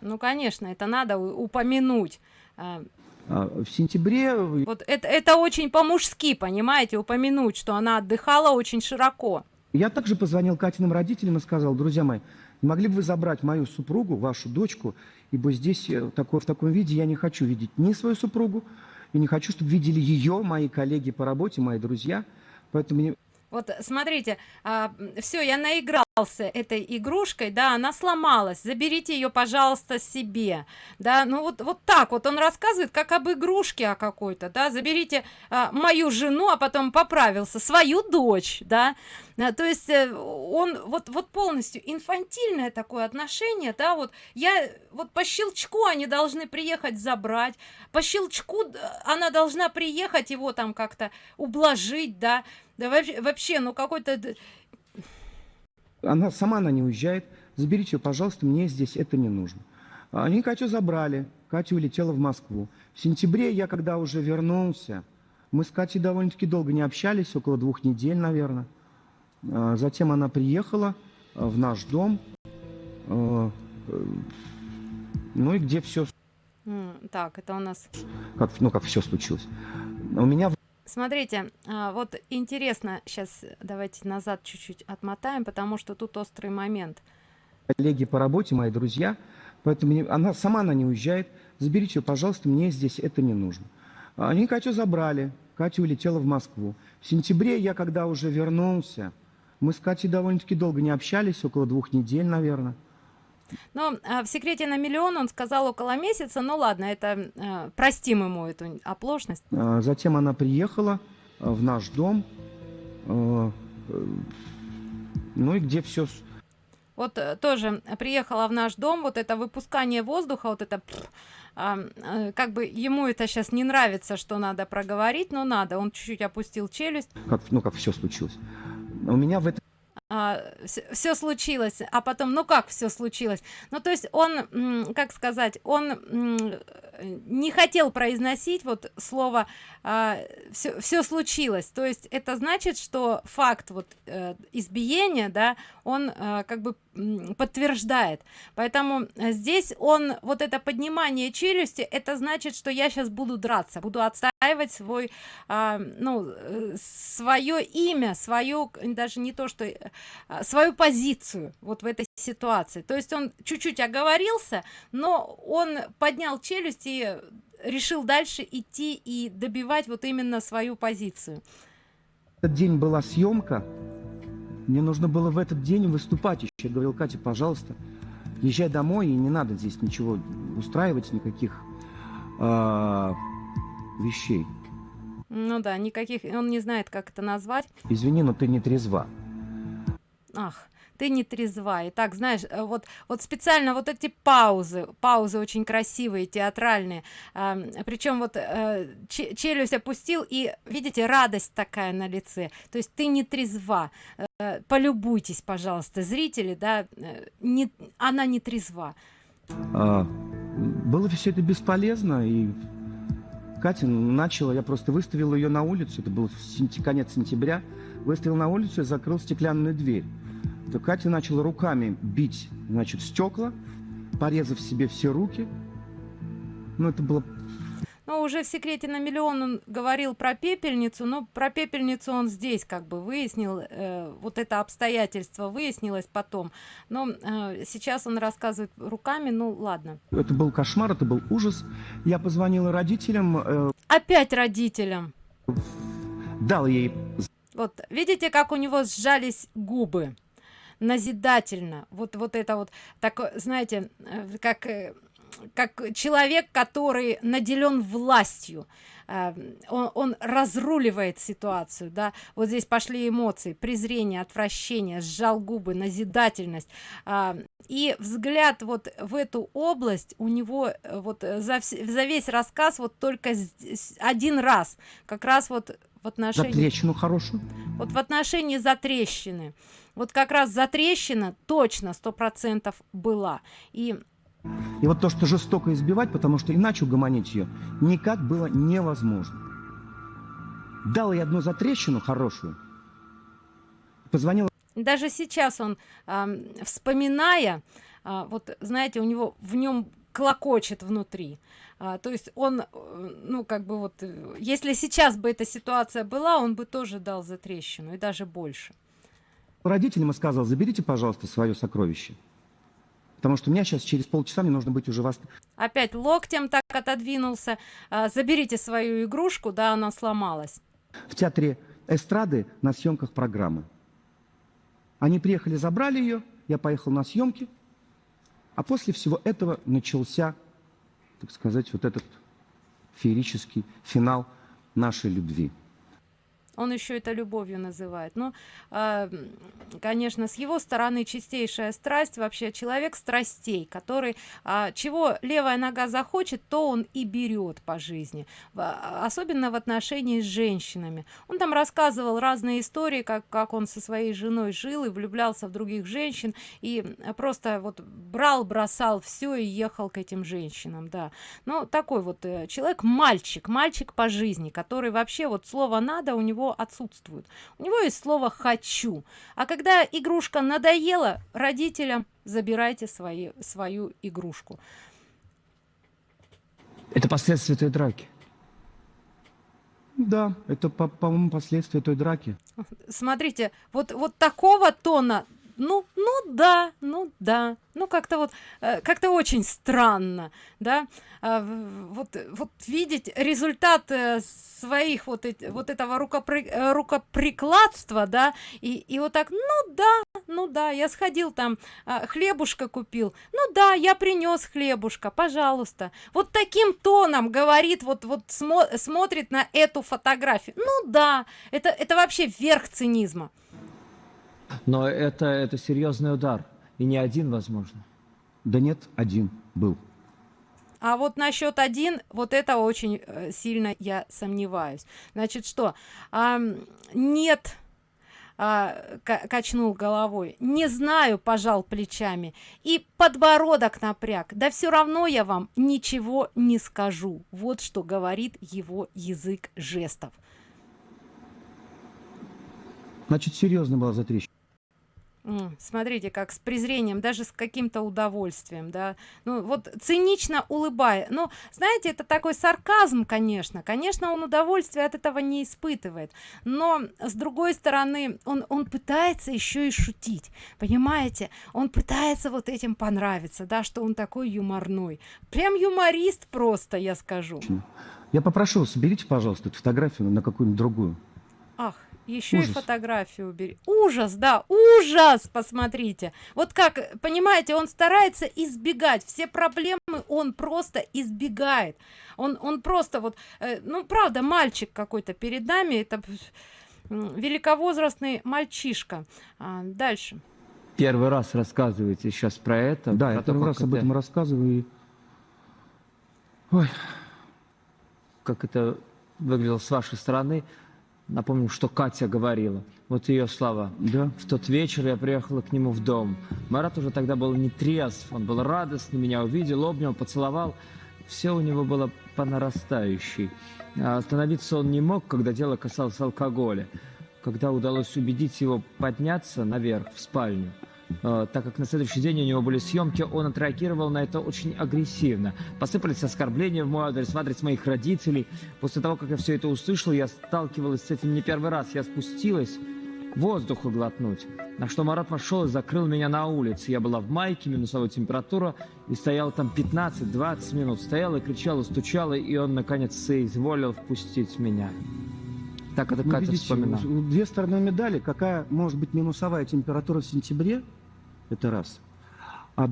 [SPEAKER 1] Ну, конечно, это надо упомянуть. А,
[SPEAKER 2] а, в сентябре...
[SPEAKER 1] Вот это, это очень по-мужски, понимаете, упомянуть, что она отдыхала очень широко.
[SPEAKER 2] Я также позвонил Катиным родителям и сказал, друзья мои, могли бы вы забрать мою супругу, вашу дочку, ибо здесь э, такой, в таком виде я не хочу видеть ни свою супругу, и не хочу, чтобы видели ее, мои коллеги по работе, мои друзья. Поэтому
[SPEAKER 1] вот смотрите а, все я наигрался этой игрушкой да она сломалась. Заберите ее пожалуйста себе. Да ну вот вот так вот он рассказывает как об игрушке о какой-то да. Заберите а, мою жену а потом поправился свою дочь да. А, то есть э, он вот вот полностью инфантильное такое отношение да вот я вот по щелчку они должны приехать забрать по щелчку она должна приехать его там как-то ублажить да. Да вообще ну какой-то...
[SPEAKER 2] Она сама она не уезжает. Заберите ее, пожалуйста, мне здесь это не нужно. Они Катю забрали. Катя улетела в Москву. В сентябре я, когда уже вернулся, мы с Катей довольно-таки долго не общались, около двух недель, наверное. А, затем она приехала а, в наш дом. А, э, ну и где все...
[SPEAKER 1] Так, это у нас...
[SPEAKER 2] Как, ну, как все случилось. У меня
[SPEAKER 1] смотрите а, вот интересно сейчас давайте назад чуть-чуть отмотаем потому что тут острый момент.
[SPEAKER 2] Коллеги по работе мои друзья поэтому она сама она не уезжает. Заберите ее пожалуйста мне здесь это не нужно. Они катю забрали катя улетела в москву. В сентябре я когда уже вернулся мы с катей довольно-таки долго не общались около двух недель наверное
[SPEAKER 1] но а, в секрете на миллион он сказал около месяца ну ладно это а, простим ему эту оплошность
[SPEAKER 2] а, затем она приехала в наш дом э, ну и где все
[SPEAKER 1] вот э, тоже приехала в наш дом вот это выпускание воздуха вот это а, как бы ему это сейчас не нравится что надо проговорить но надо. Он чуть-чуть опустил челюсть.
[SPEAKER 2] Как ну как все случилось. У меня в этом
[SPEAKER 1] а, все случилось а потом ну как все случилось? Ну то есть он как сказать он не хотел произносить вот слово а, все, все случилось то есть это значит что факт вот э, избиения да он э, как бы подтверждает. Поэтому здесь он вот это поднимание челюсти это значит что я сейчас буду драться буду отстаивать свой а, ну э, свое имя свою даже не то что а, свою позицию вот в этой ситуации. То есть он чуть-чуть оговорился но он поднял челюсть и решил дальше идти и добивать вот именно свою позицию.
[SPEAKER 2] Этот день была съемка. Мне нужно было в этот день выступать еще. Я говорил катя пожалуйста езжай домой и не надо здесь ничего устраивать никаких э, вещей
[SPEAKER 1] ну да никаких он не знает как это назвать.
[SPEAKER 2] Извини но ты не трезва
[SPEAKER 1] ах ты не трезва. И так знаешь э, вот вот специально вот эти паузы паузы очень красивые театральные причем вот а, челюсть опустил и видите радость такая на лице. То есть ты не трезва. А, полюбуйтесь пожалуйста зрители да не она не трезва.
[SPEAKER 2] А, было все это бесполезно и Катя начала, я просто выставил ее на улицу, это был конец сентября, выставил на улицу и закрыл стеклянную дверь то Катя начала руками бить, значит, стекла, порезав себе все руки. Ну, это было...
[SPEAKER 1] Ну, уже в секрете на миллион он говорил про пепельницу, но про пепельницу он здесь как бы выяснил, э, вот это обстоятельство выяснилось потом. Но э, сейчас он рассказывает руками, ну ладно.
[SPEAKER 2] Это был кошмар, это был ужас. Я позвонила родителям. Э,
[SPEAKER 1] Опять родителям.
[SPEAKER 2] Дал ей...
[SPEAKER 1] Вот, видите, как у него сжались губы назидательно. Вот вот это вот так знаете э, как э, как человек который наделен властью э, он, он разруливает ситуацию да. Вот здесь пошли эмоции презрение отвращение сжал губы назидательность. Э, и взгляд вот в эту область у него вот за, за весь рассказ вот только один раз как раз вот в отношении
[SPEAKER 2] трещину хорошую?
[SPEAKER 1] Вот в отношении затрещины вот как раз затрещина точно сто процентов была. И
[SPEAKER 2] и вот то что жестоко избивать потому что иначе угомонить ее никак было невозможно. Дал ей одну затрещину хорошую позвонила
[SPEAKER 1] даже сейчас он э, вспоминая э, вот знаете у него в нем клокочет внутри. А, то есть он э, ну как бы вот э, если сейчас бы эта ситуация была он бы тоже дал за трещину и даже больше
[SPEAKER 2] родителям и сказал заберите пожалуйста свое сокровище потому что у меня сейчас через полчаса мне нужно быть уже вас
[SPEAKER 1] опять локтем так отодвинулся. А, заберите свою игрушку да она сломалась.
[SPEAKER 2] В театре эстрады на съемках программы. Они приехали забрали ее я поехал на съемки а после всего этого начался так сказать вот этот феерический финал нашей любви
[SPEAKER 1] он еще это любовью называет. Но э, конечно с его стороны чистейшая страсть вообще человек страстей который э, чего левая нога захочет то он и берет по жизни. В, особенно в отношении с женщинами. Он там рассказывал разные истории как как он со своей женой жил и влюблялся в других женщин и просто вот брал бросал все и ехал к этим женщинам да. Ну такой вот э, человек мальчик мальчик по жизни который вообще вот слово надо у него отсутствует. У него есть слово хочу а когда игрушка надоела родителям забирайте свои свою игрушку.
[SPEAKER 3] Это последствия той драки?
[SPEAKER 2] Да это по-моему по последствия той драки.
[SPEAKER 1] Смотрите вот вот такого тона ну ну да ну да. Ну как-то вот э, как-то очень странно да. А, вот вот видеть результат э, своих вот вот этого рукопри, э, рукоприкладства да и и вот так ну да ну да я сходил там а, хлебушка купил ну да я принес хлебушка пожалуйста. Вот таким тоном говорит вот вот смо смотрит на эту фотографию. Ну да это это вообще верх цинизма
[SPEAKER 3] но это, это серьезный удар. И не один, возможно.
[SPEAKER 2] Да нет, один был.
[SPEAKER 1] А вот насчет один, вот это очень э, сильно я сомневаюсь. Значит, что? А, нет, а, качнул головой. Не знаю, пожал плечами. И подбородок напряг. Да все равно я вам ничего не скажу. Вот что говорит его язык жестов.
[SPEAKER 2] Значит, серьезно была затрещина
[SPEAKER 1] смотрите как с презрением даже с каким-то удовольствием да. Ну вот цинично улыбая ну знаете это такой сарказм конечно. Конечно он удовольствие от этого не испытывает. Но с другой стороны он он пытается еще и шутить понимаете? Он пытается вот этим понравиться да что он такой юморной. Прям юморист просто я скажу.
[SPEAKER 2] Я попрошу соберите пожалуйста эту фотографию на какую-нибудь другую.
[SPEAKER 1] Ах еще ужас. и фотографию убери. Ужас да ужас! Посмотрите. Вот как понимаете он старается избегать. Все проблемы он просто избегает. Он он просто вот э, ну правда мальчик какой-то перед нами. Это великовозрастный мальчишка. А, дальше.
[SPEAKER 3] Первый раз рассказываете сейчас про это
[SPEAKER 2] да про я первый раз это... об этом рассказываю
[SPEAKER 3] Ой. как это выглядело с вашей стороны Напомню, что Катя говорила. Вот ее слова. Да. В тот вечер я приехала к нему в дом. Марат уже тогда был не трезв. Он был радостный, меня увидел, обнял, поцеловал. Все у него было по нарастающей. А остановиться он не мог, когда дело касалось алкоголя. Когда удалось убедить его подняться наверх, в спальню, так как на следующий день у него были съемки, он отреагировал на это очень агрессивно. Посыпались оскорбления в мой адрес, в адрес моих родителей. После того, как я все это услышал, я сталкивалась с этим не первый раз. Я спустилась воздуху глотнуть. На что Марат вошел и закрыл меня на улице. Я была в майке, минусовая температура, и стоял там 15-20 минут. Стояла и кричала, стучала, и он, наконец, соизволил впустить меня. Так это ну, Катя видите, вспоминала.
[SPEAKER 2] Две стороны медали. Какая может быть минусовая температура в сентябре? Это раз. А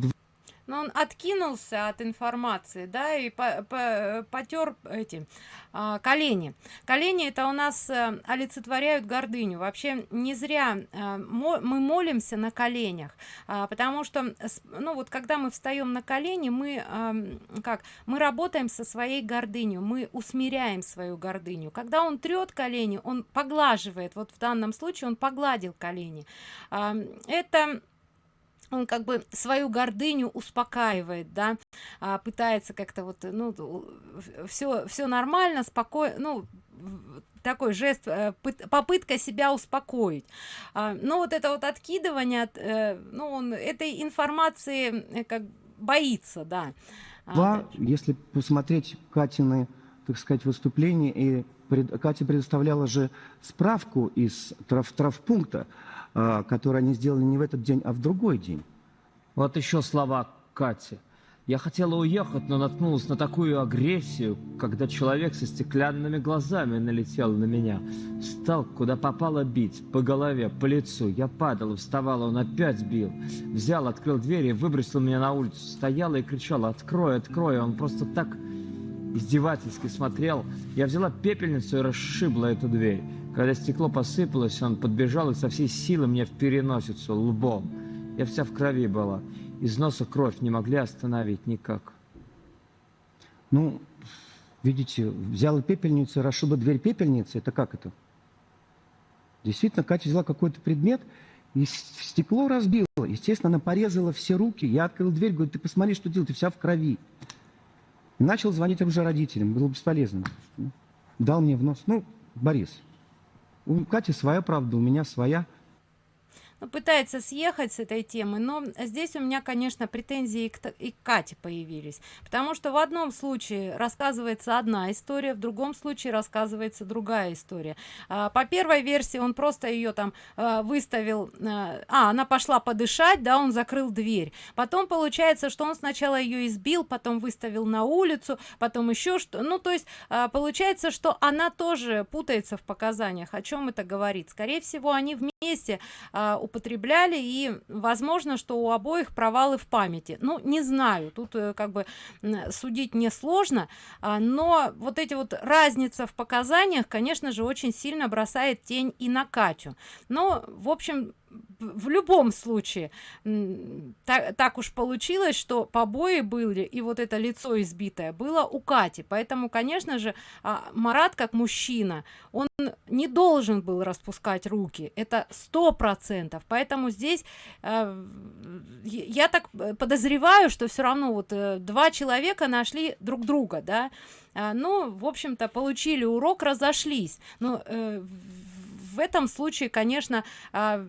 [SPEAKER 1] но он откинулся от информации да и по, по, потер эти а, колени. Колени это у нас а, олицетворяют гордыню. Вообще не зря а, мо, мы молимся на коленях а, потому что ну вот когда мы встаем на колени мы а, как мы работаем со своей гордынью мы усмиряем свою гордыню. Когда он трет колени он поглаживает вот в данном случае он погладил колени. А, это он как бы свою гордыню успокаивает да а, пытается как-то вот ну все все нормально спокойно ну такой жест э, попытка себя успокоить. А, но вот это вот откидывание э, ну он этой информации э, как боится да.
[SPEAKER 2] А, если посмотреть катины так сказать выступления и пред, катя предоставляла же справку из трав травпункта а, которые они сделали не в этот день, а в другой день.
[SPEAKER 3] Вот еще слова Кати. Я хотела уехать, но наткнулась на такую агрессию, когда человек со стеклянными глазами налетел на меня. Стал куда попало бить, по голове, по лицу. Я падала, вставала, он опять бил. Взял, открыл дверь и выбросил меня на улицу. Стояла и кричала, открой, открой. Он просто так издевательски смотрел. Я взяла пепельницу и расшибла эту дверь. Когда стекло посыпалось, он подбежал и со всей силы мне в переносицу, лбом. Я вся в крови была. Из носа кровь не могли остановить никак.
[SPEAKER 2] Ну, видите, взяла пепельницу, расшиба дверь пепельницы. Это как это? Действительно, Катя взяла какой-то предмет и стекло разбила. Естественно, она порезала все руки. Я открыл дверь, говорю, ты посмотри, что делать, ты вся в крови. И начал звонить уже родителям. Было бесполезно. Дал мне в нос. Ну, Борис, у Кати своя правда, у меня своя
[SPEAKER 1] пытается съехать с этой темы но здесь у меня конечно претензии к, и к Кате появились. Потому что в одном случае рассказывается одна история в другом случае рассказывается другая история. А, по первой версии он просто ее там а, выставил а, а она пошла подышать да он закрыл дверь. Потом получается что он сначала ее избил потом выставил на улицу потом еще что ну то есть а, получается что она тоже путается в показаниях о чем это говорит. Скорее всего они вместе а, употребляли и возможно что у обоих провалы в памяти. Ну не знаю тут э, как бы судить не сложно а, но вот эти вот разница в показаниях конечно же очень сильно бросает тень и на катю. Но в общем в любом случае так, так уж получилось что побои были и вот это лицо избитое было у кати. Поэтому конечно же а, марат как мужчина он не должен был распускать руки. Это сто процентов. Поэтому здесь э, я так подозреваю что все равно вот э, два человека нашли друг друга да. А, ну в общем-то получили урок разошлись. Но э, в этом случае конечно а,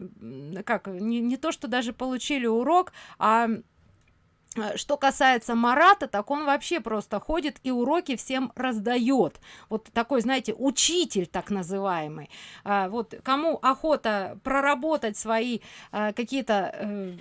[SPEAKER 1] как не, не то что даже получили урок а что касается марата так он вообще просто ходит и уроки всем раздает. Вот такой знаете учитель так называемый. А, вот кому охота проработать свои а, какие-то а,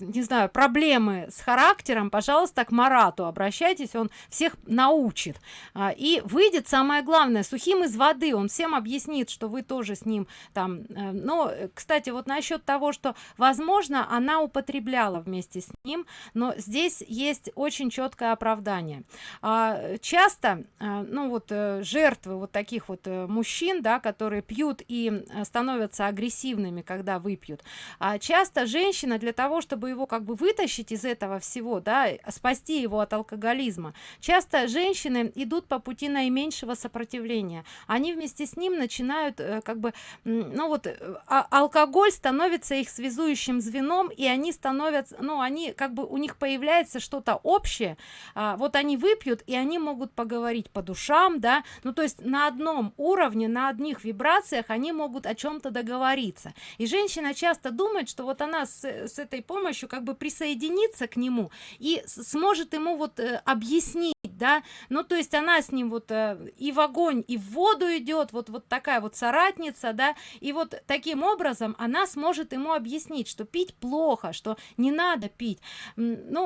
[SPEAKER 1] не знаю проблемы с характером пожалуйста к марату обращайтесь он всех научит. А, и выйдет самое главное сухим из воды. Он всем объяснит что вы тоже с ним там а, но кстати вот насчет того что возможно она употребляла вместе с ним но здесь здесь есть очень четкое оправдание. А, часто а, ну вот э, жертвы вот таких вот э, мужчин да которые пьют и э, становятся агрессивными когда выпьют. А часто женщина для того чтобы его как бы вытащить из этого всего да спасти его от алкоголизма часто женщины идут по пути наименьшего сопротивления. Они вместе с ним начинают как бы ну вот а алкоголь становится их связующим звеном и они становятся ну они как бы у них появляется появляется что-то общее а, вот они выпьют и они могут поговорить по душам да ну то есть на одном уровне на одних вибрациях они могут о чем-то договориться. И женщина часто думает что вот она с, с этой помощью как бы присоединится к нему и сможет ему вот э, объяснить да. Ну то есть она с ним вот э, и в огонь и в воду идет вот вот такая вот соратница да. И вот таким образом она сможет ему объяснить что пить плохо что не надо пить. Ну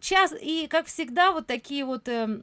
[SPEAKER 1] час и как всегда вот такие вот э,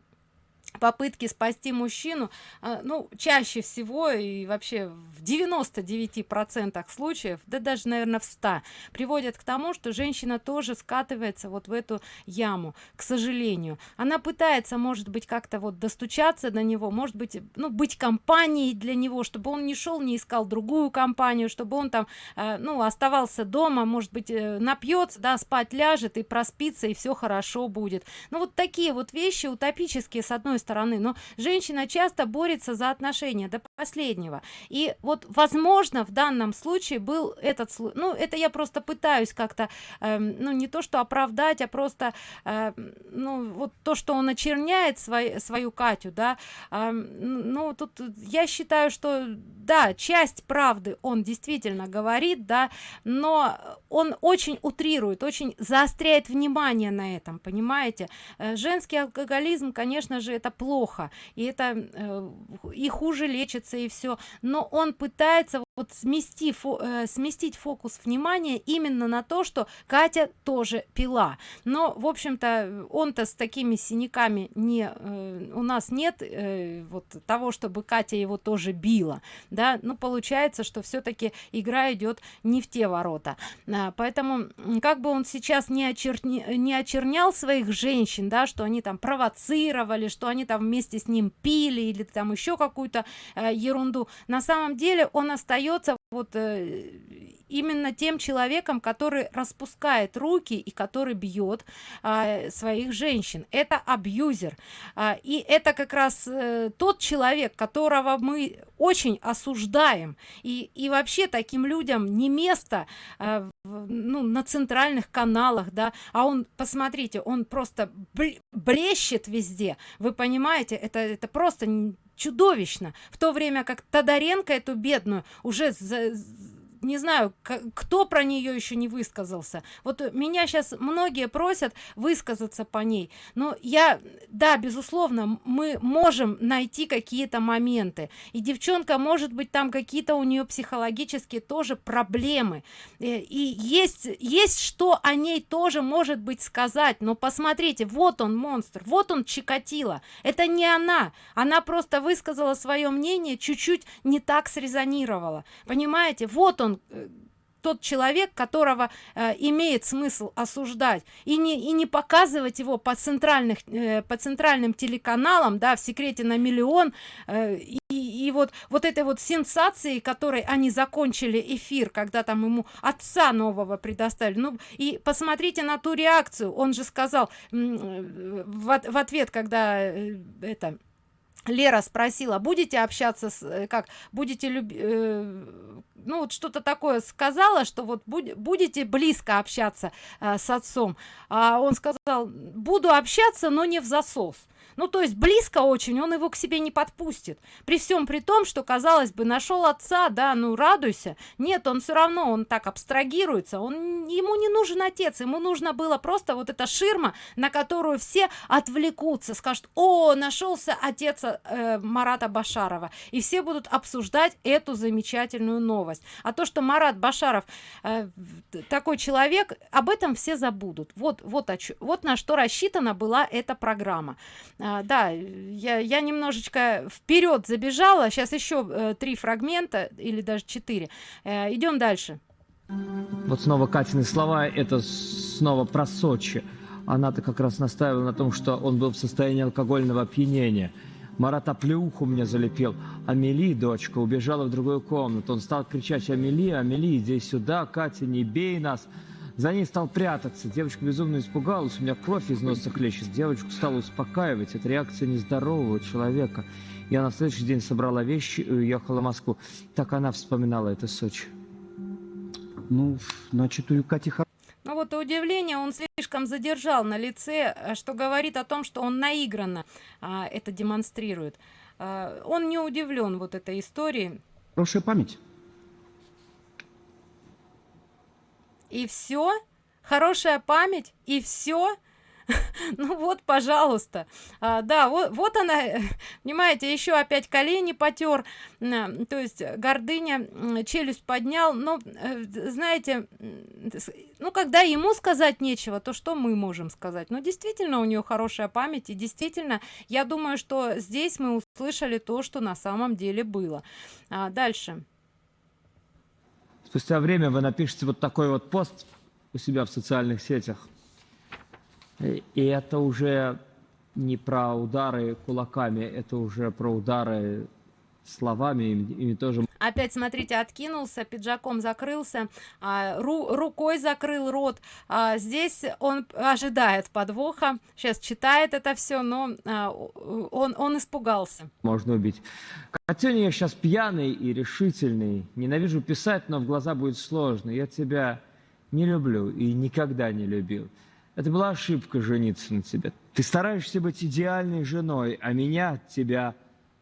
[SPEAKER 1] попытки спасти мужчину а, ну чаще всего и вообще в 99 процентах случаев да даже наверное в 100 приводят к тому что женщина тоже скатывается вот в эту яму к сожалению. Она пытается может быть как-то вот достучаться до него может быть ну быть компанией для него чтобы он не шел не искал другую компанию чтобы он там э, ну оставался дома может быть э, напьется да спать ляжет и проспится и все хорошо будет. Ну вот такие вот вещи утопические с одной стороны. Но женщина часто борется за отношения до последнего. И вот возможно в данном случае был этот ну это я просто пытаюсь как-то э, ну не то что оправдать а просто э, ну вот то что он очерняет свой, свою катю да. Э, ну тут я считаю что да часть правды он действительно говорит да но он очень утрирует очень заостряет внимание на этом понимаете. Э, женский алкоголизм конечно же это плохо и это э, и хуже лечится и все но он пытается вот смести фо, э, сместить фокус внимания именно на то что катя тоже пила. Но в общем-то он-то с такими синяками не э, у нас нет э, вот того чтобы катя его тоже била да. Ну получается что все-таки игра идет не в те ворота. А, поэтому как бы он сейчас не очерни не очернял своих женщин да что они там провоцировали что они там вместе с ним пили или там еще какую-то э, ерунду на самом деле он остается остается вот э, именно тем человеком который распускает руки и который бьет э, своих женщин. Это абьюзер. Э, и это как раз э, тот человек которого мы очень осуждаем. И и вообще таким людям не место э, в, ну, на центральных каналах да. А он посмотрите он просто блещет везде. Вы понимаете это это просто чудовищно. В то время как тодоренко эту бедную уже за, не знаю кто про нее еще не высказался. Вот меня сейчас многие просят высказаться по ней. Но я да безусловно мы можем найти какие-то моменты. И девчонка может быть там какие-то у нее психологические тоже проблемы. Э, и есть есть что о ней тоже может быть сказать. Но посмотрите вот он монстр вот он чикатило. Это не она. Она просто высказала свое мнение чуть-чуть не так срезонировала. Понимаете? Вот он Э, тот человек которого э, имеет смысл осуждать. И не и не показывать его по центральных э, по центральным телеканалам да в секрете на миллион. Э, и, и вот вот этой вот сенсации которой они закончили эфир когда там ему отца нового предоставили. Ну и посмотрите на ту реакцию. Он же сказал э, в, в ответ когда э, это Лера спросила, будете общаться с, э, как, будете любить, э, ну вот что-то такое сказала, что вот будь, будете близко общаться э, с отцом. А он сказал, буду общаться, но не в засос ну то есть близко очень он его к себе не подпустит. При всем при том что казалось бы нашел отца да ну радуйся. Нет он все равно он так абстрагируется. Он ему не нужен отец ему нужно было просто вот эта ширма на которую все отвлекутся скажут о нашелся отец э, марата башарова и все будут обсуждать эту замечательную новость. А то что марат башаров э, такой человек об этом все забудут. Вот вот вот на что рассчитана была эта программа а, да я я немножечко вперед забежала сейчас еще э, три фрагмента или даже четыре э, идем дальше
[SPEAKER 3] вот снова катины слова это снова про сочи она-то как раз настаивала на том что он был в состоянии алкогольного опьянения Марат оплеуху мне залепил. Амели, дочка, убежала в другую комнату. Он стал кричать, Амели, Амели, иди сюда, Катя, не бей нас. За ней стал прятаться. Девочка безумно испугалась, у меня кровь из носа хлещет. Девочку стала успокаивать. Это реакция нездорового человека. Я на следующий день собрала вещи и уехала в Москву. Так она вспоминала это Сочи.
[SPEAKER 2] Ну, значит, у Кати
[SPEAKER 1] ну вот и удивление он слишком задержал на лице, что говорит о том, что он наигранно а, это демонстрирует. А, он не удивлен вот этой историей.
[SPEAKER 2] Хорошая память.
[SPEAKER 1] И все хорошая память и все ну вот пожалуйста. А, да вот вот она понимаете еще опять колени потер то есть гордыня челюсть поднял. Но э, знаете ну когда ему сказать нечего то что мы можем сказать? Ну действительно у нее хорошая память и действительно я думаю что здесь мы услышали то что на самом деле было. А, дальше
[SPEAKER 3] спустя время вы напишите вот такой вот пост у себя в социальных сетях. И это уже не про удары кулаками, это уже про удары словами, ими тоже.
[SPEAKER 1] Опять, смотрите, откинулся, пиджаком закрылся, а, ру, рукой закрыл рот. А, здесь он ожидает подвоха, сейчас читает это все, но а, он, он испугался.
[SPEAKER 3] Можно убить. Катюня, я сейчас пьяный и решительный. Ненавижу писать, но в глаза будет сложно. Я тебя не люблю и никогда не любил. Это была ошибка жениться на тебе. Ты стараешься быть идеальной женой, а меня от тебя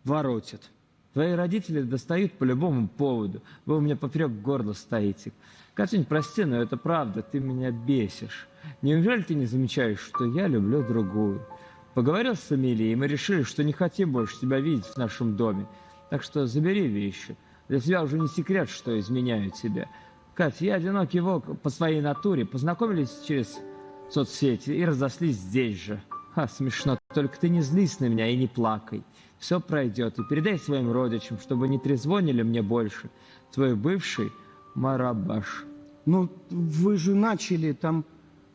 [SPEAKER 3] воротят. Твои родители достают по любому поводу. Вы у меня поперек горла стоите. Катюнь, прости, но это правда, ты меня бесишь. Неужели ты не замечаешь, что я люблю другую? Поговорил с Эмилией, и мы решили, что не хотим больше тебя видеть в нашем доме. Так что забери вещи. Для тебя уже не секрет, что изменяю тебя. Катя, я одинокий волк по своей натуре. Познакомились через соцсети и разослись здесь же. Ха, смешно. Только ты не злись на меня и не плакай. Все пройдет. И передай своим родичам, чтобы не трезвонили мне больше. Твой бывший Марабаш.
[SPEAKER 2] Ну, вы же начали там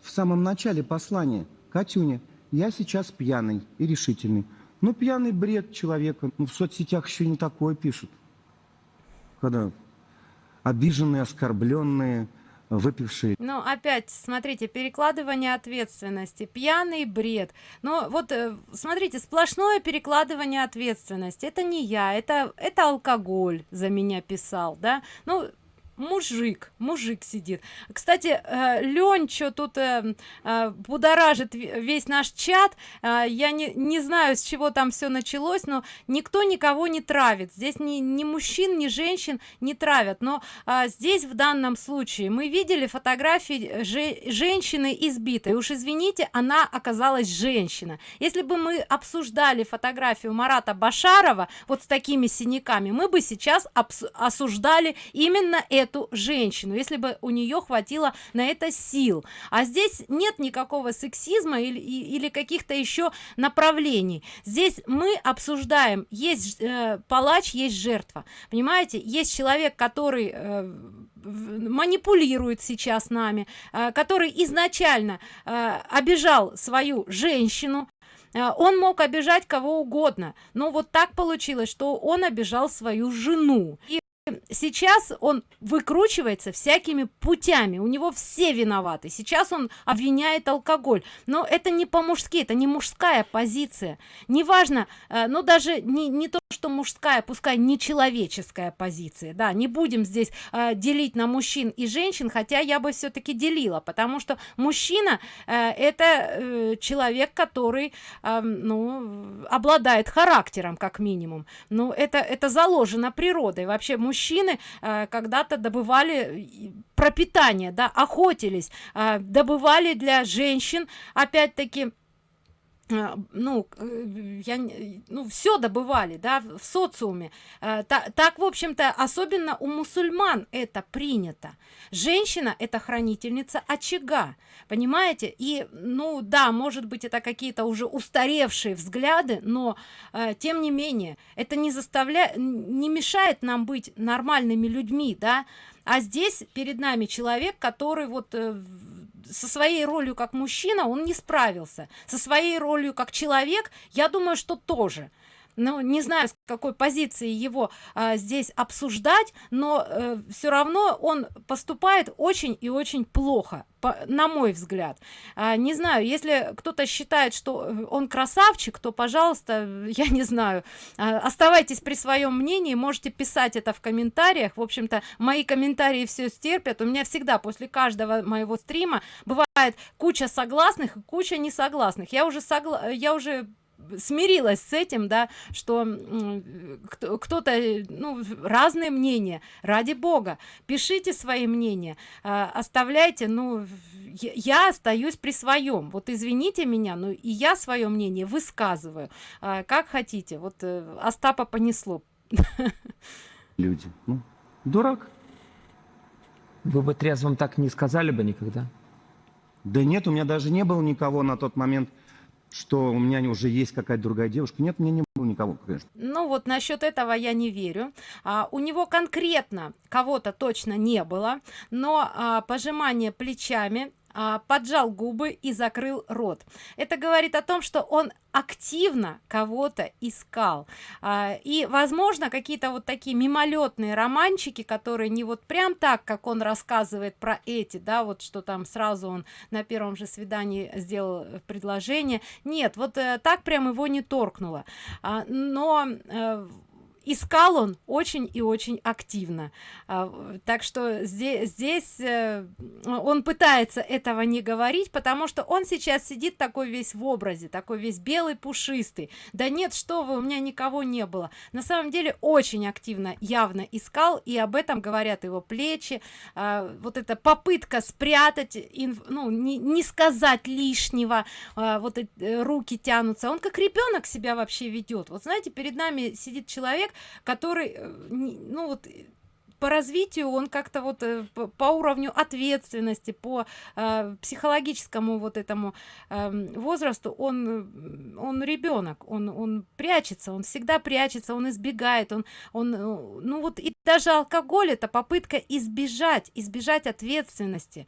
[SPEAKER 2] в самом начале послания. Катюня, я сейчас пьяный и решительный. Ну, пьяный бред человека. Ну, в соцсетях еще не такое пишут. Когда обиженные, оскорбленные, выпивший.
[SPEAKER 1] Ну, опять, смотрите, перекладывание ответственности, пьяный бред. Но вот, э, смотрите, сплошное перекладывание ответственности. Это не я, это, это алкоголь за меня писал, да. Ну, мужик мужик сидит. Кстати э, лень что тут э, э, будоражит весь наш чат. Э, я не не знаю с чего там все началось но никто никого не травит. Здесь ни, ни мужчин ни женщин не травят. Но здесь в данном случае мы видели фотографии же, женщины избитой. Уж извините она оказалась женщина. Если бы мы обсуждали фотографию марата башарова вот с такими синяками мы бы сейчас осуждали именно эту эту женщину если бы у нее хватило на это сил. А здесь нет никакого сексизма или, или каких-то еще направлений. Здесь мы обсуждаем есть э, палач есть жертва. Понимаете? Есть человек который э, манипулирует сейчас нами э, который изначально э, обижал свою женщину. Э, он мог обижать кого угодно. Но вот так получилось что он обижал свою жену. И сейчас он выкручивается всякими путями. У него все виноваты. Сейчас он обвиняет алкоголь. Но это не по-мужски это не мужская позиция. Неважно э, ну даже не не то что мужская пускай не человеческая позиция. Да не будем здесь э, делить на мужчин и женщин хотя я бы все-таки делила. Потому что мужчина э, это э, человек который э, ну обладает характером как минимум. Ну это это заложено природой. Вообще мужчина мужчины э, когда-то добывали пропитание да охотились э, добывали для женщин опять-таки э, ну я ну все добывали да в социуме. Так, так в общем-то особенно у мусульман это принято. Женщина это хранительница очага понимаете? И ну да может быть это какие-то уже устаревшие взгляды но э, тем не менее это не заставляет не мешает нам быть нормальными людьми да? А здесь перед нами человек который вот э, со своей ролью как мужчина он не справился. Со своей ролью как человек я думаю что тоже ну не знаю с какой позиции его а, здесь обсуждать но э, все равно он поступает очень и очень плохо по, на мой взгляд. А, не знаю если кто-то считает что э, он красавчик то пожалуйста я не знаю. А, оставайтесь при своем мнении можете писать это в комментариях. В общем-то мои комментарии все стерпят. У меня всегда после каждого моего стрима бывает куча согласных и куча несогласных. Я уже согла я уже смирилась с этим да что кто-то ну разные мнения. Ради бога пишите свои мнения а, оставляйте ну я остаюсь при своем. Вот извините меня но и я свое мнение высказываю а, как хотите. Вот э, остапа понесло.
[SPEAKER 2] Люди. Ну, дурак.
[SPEAKER 3] Вы бы трезвым так не сказали бы никогда?
[SPEAKER 2] Да нет у меня даже не было никого на тот момент что у меня уже есть какая-то другая девушка. Нет, у меня не было никого, конечно.
[SPEAKER 1] Ну вот насчет этого я не верю. А, у него конкретно кого-то точно не было, но а, пожимание плечами а, поджал губы и закрыл рот. Это говорит о том что он активно кого-то искал. А, и возможно какие-то вот такие мимолетные романчики которые не вот прям так как он рассказывает про эти да вот что там сразу он на первом же свидании сделал предложение. Нет вот э, так прям его не торкнуло. А, но э, искал он очень и очень активно. А, так что здесь здесь э, он пытается этого не говорить потому что он сейчас сидит такой весь в образе такой весь белый пушистый. Да нет что вы у меня никого не было на самом деле очень активно явно искал и об этом говорят его плечи. А, вот эта попытка спрятать ну не, не сказать лишнего а, вот эти руки тянутся. Он как ребенок себя вообще ведет. Вот знаете перед нами сидит человек который э, ну вот по развитию он как-то вот э, по уровню ответственности по э, психологическому вот этому э, возрасту он он ребенок он он прячется он всегда прячется он избегает он он э, ну вот и даже алкоголь это попытка избежать избежать ответственности.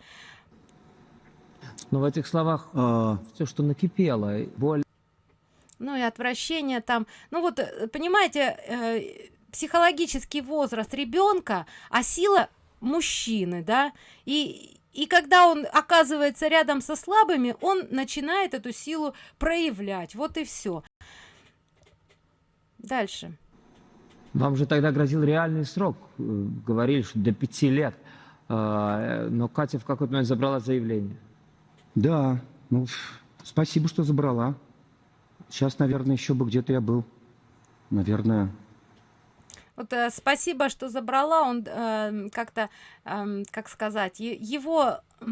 [SPEAKER 3] Но в этих словах а... все что накипело боль
[SPEAKER 1] ну и отвращение там. Ну вот э, понимаете э, психологический возраст ребенка а сила мужчины да. И и когда он оказывается рядом со слабыми он начинает эту силу проявлять. Вот и все дальше.
[SPEAKER 3] Вам же тогда грозил реальный срок. Э, говорили что до пяти лет. А, но катя в какой-то момент забрала заявление.
[SPEAKER 2] Да. Ну спасибо что забрала Сейчас, наверное, еще бы где-то я был. Наверное.
[SPEAKER 1] Вот э, спасибо, что забрала. Он э, как-то, э, как сказать, его э,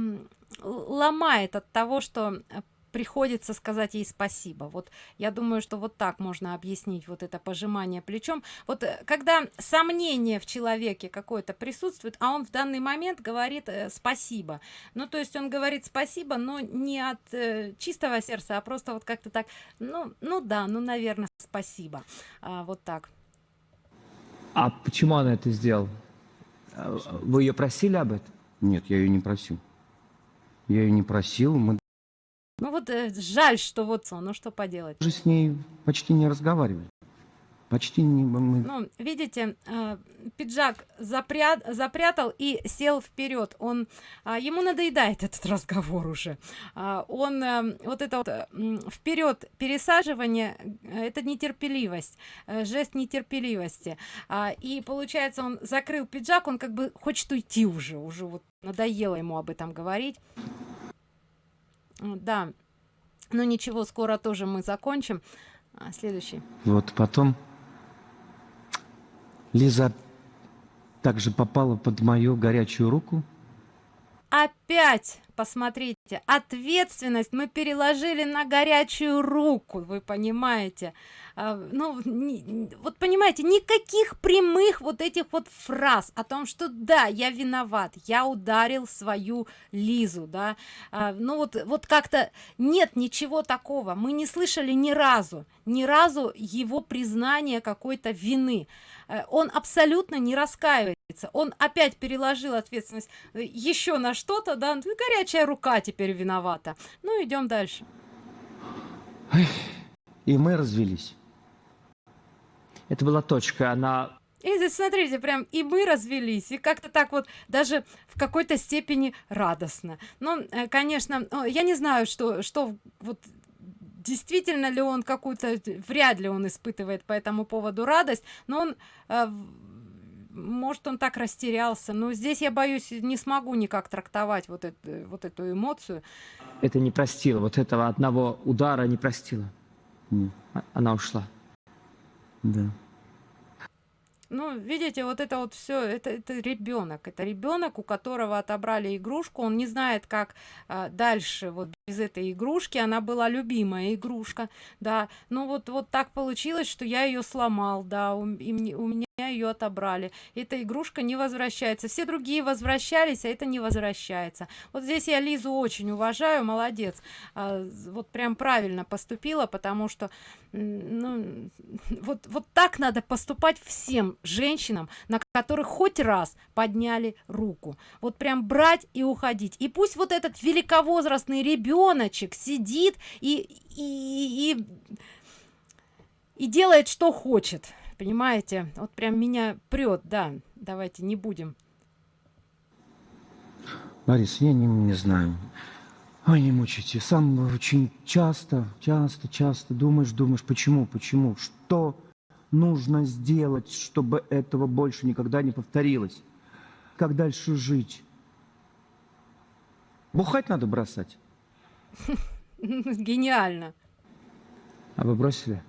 [SPEAKER 1] ломает от того, что приходится сказать ей спасибо. Вот я думаю что вот так можно объяснить вот это пожимание плечом. Вот э, когда сомнение в человеке какое-то присутствует а он в данный момент говорит э, спасибо. Ну то есть он говорит спасибо но не от э, чистого сердца а просто вот как-то так ну ну да ну наверное спасибо а, вот так.
[SPEAKER 3] А почему она это сделала? Вы ее просили об этом?
[SPEAKER 2] Нет я ее не просил. Я ее не просил мы
[SPEAKER 1] ну вот э, жаль, что вот он, ну что поделать.
[SPEAKER 2] Уже с ней почти не разговаривали. Почти не... Мы...
[SPEAKER 1] Ну, видите, э, пиджак запрят, запрятал и сел вперед. Он, э, ему надоедает этот разговор уже. Э, он, э, вот это вот э, вперед пересаживание, э, это нетерпеливость, э, жест нетерпеливости. Э, и получается, он закрыл пиджак, он как бы хочет уйти уже, уже вот надоело ему об этом говорить да. Ну ничего скоро тоже мы закончим. А, следующий.
[SPEAKER 2] Вот потом лиза также попала под мою горячую руку.
[SPEAKER 1] Опять посмотрите ответственность мы переложили на горячую руку вы понимаете. А, ну не, вот понимаете никаких прямых вот этих вот фраз о том что да я виноват я ударил свою лизу да. А, ну вот вот как-то нет ничего такого. Мы не слышали ни разу ни разу его признание какой-то вины. Э, он абсолютно не раскаивается. Он опять переложил ответственность э, еще на что-то да ну, горячая рука теперь виновата. Ну идем дальше.
[SPEAKER 2] И мы развелись.
[SPEAKER 3] Это была точка она
[SPEAKER 1] и здесь смотрите прям и мы развелись и как-то так вот даже в какой-то степени радостно. Но э, конечно я не знаю что что вот действительно ли он какую-то вряд ли он испытывает по этому поводу радость но он э, может он так растерялся но здесь я боюсь не смогу никак трактовать вот эту вот эту эмоцию
[SPEAKER 3] это не простила вот этого одного удара не простила А- Она ушла.
[SPEAKER 2] Да.
[SPEAKER 1] Ну, видите, вот это вот все, это, это ребенок. Это ребенок, у которого отобрали игрушку. Он не знает, как а, дальше вот без этой игрушки. Она была любимая игрушка, да. Ну вот, вот так получилось, что я ее сломал, да, у, и мне- у меня ее отобрали. Эта игрушка не возвращается. Все другие возвращались, а это не возвращается. Вот здесь я Лизу очень уважаю, молодец. А, вот прям правильно поступила, потому что ну, вот, вот так надо поступать всем женщинам, на которых хоть раз подняли руку. Вот прям брать и уходить. И пусть вот этот великовозрастный ребеночек сидит и, и, и, и делает, что хочет. Понимаете? Вот прям меня прет, да. Давайте не будем.
[SPEAKER 2] Борис, я не, не знаю. Ой, не мучайте. Сам очень часто, часто, часто думаешь, думаешь, почему, почему, что нужно сделать, чтобы этого больше никогда не повторилось. Как дальше жить? Бухать надо бросать.
[SPEAKER 1] Гениально.
[SPEAKER 3] А вы бросили?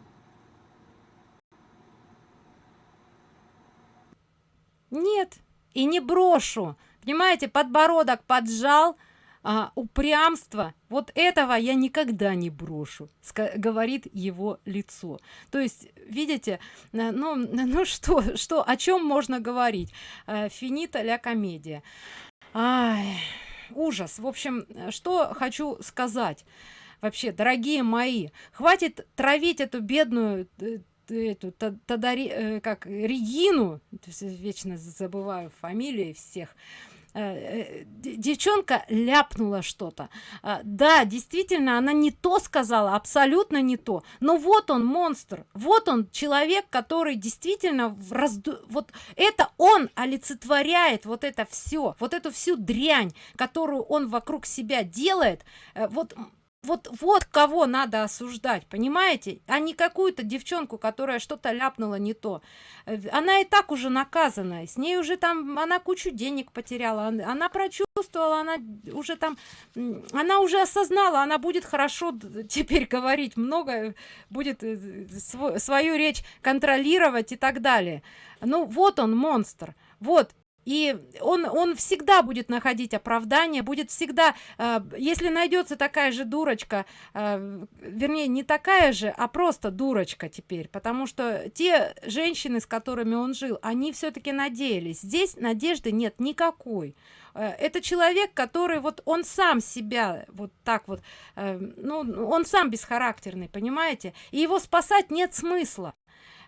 [SPEAKER 1] Нет, и не брошу. Понимаете, подбородок поджал, а, упрямство. Вот этого я никогда не брошу, говорит его лицо. То есть, видите, э, ну, ну что, что, о чем можно говорить? Э, Финита ля комедия. Ай, ужас. В общем, э, что хочу сказать. Вообще, дорогие мои, хватит травить эту бедную э, эту Тадари, э, как Регину, вечно забываю фамилии всех. Э, э, Девчонка ляпнула что-то. А, Да, действительно, она не то сказала, абсолютно не то. Но вот он монстр, вот он человек, который действительно разду- вот это он олицетворяет вот это все, вот эту всю дрянь, которую он вокруг себя делает. Вот вот, вот кого надо осуждать, понимаете? А не какую-то девчонку, которая что-то ляпнула не то. Э, Она и так уже наказана, с ней уже там, она кучу денег потеряла, он- она прочувствовала, она уже там, она уже осознала, она будет хорошо теперь говорить много, будет э, сво- свою речь контролировать и так далее. Ну вот он, монстр, вот. И он, он всегда будет находить оправдание, будет всегда, э, если найдется такая же дурочка, э, вернее, не такая же, а просто дурочка теперь, потому что те женщины, с которыми он жил, они все-таки надеялись. Здесь надежды нет никакой. Э, Это человек, который вот он сам себя вот так вот, э, ну, он сам бесхарактерный, понимаете? И его спасать нет смысла.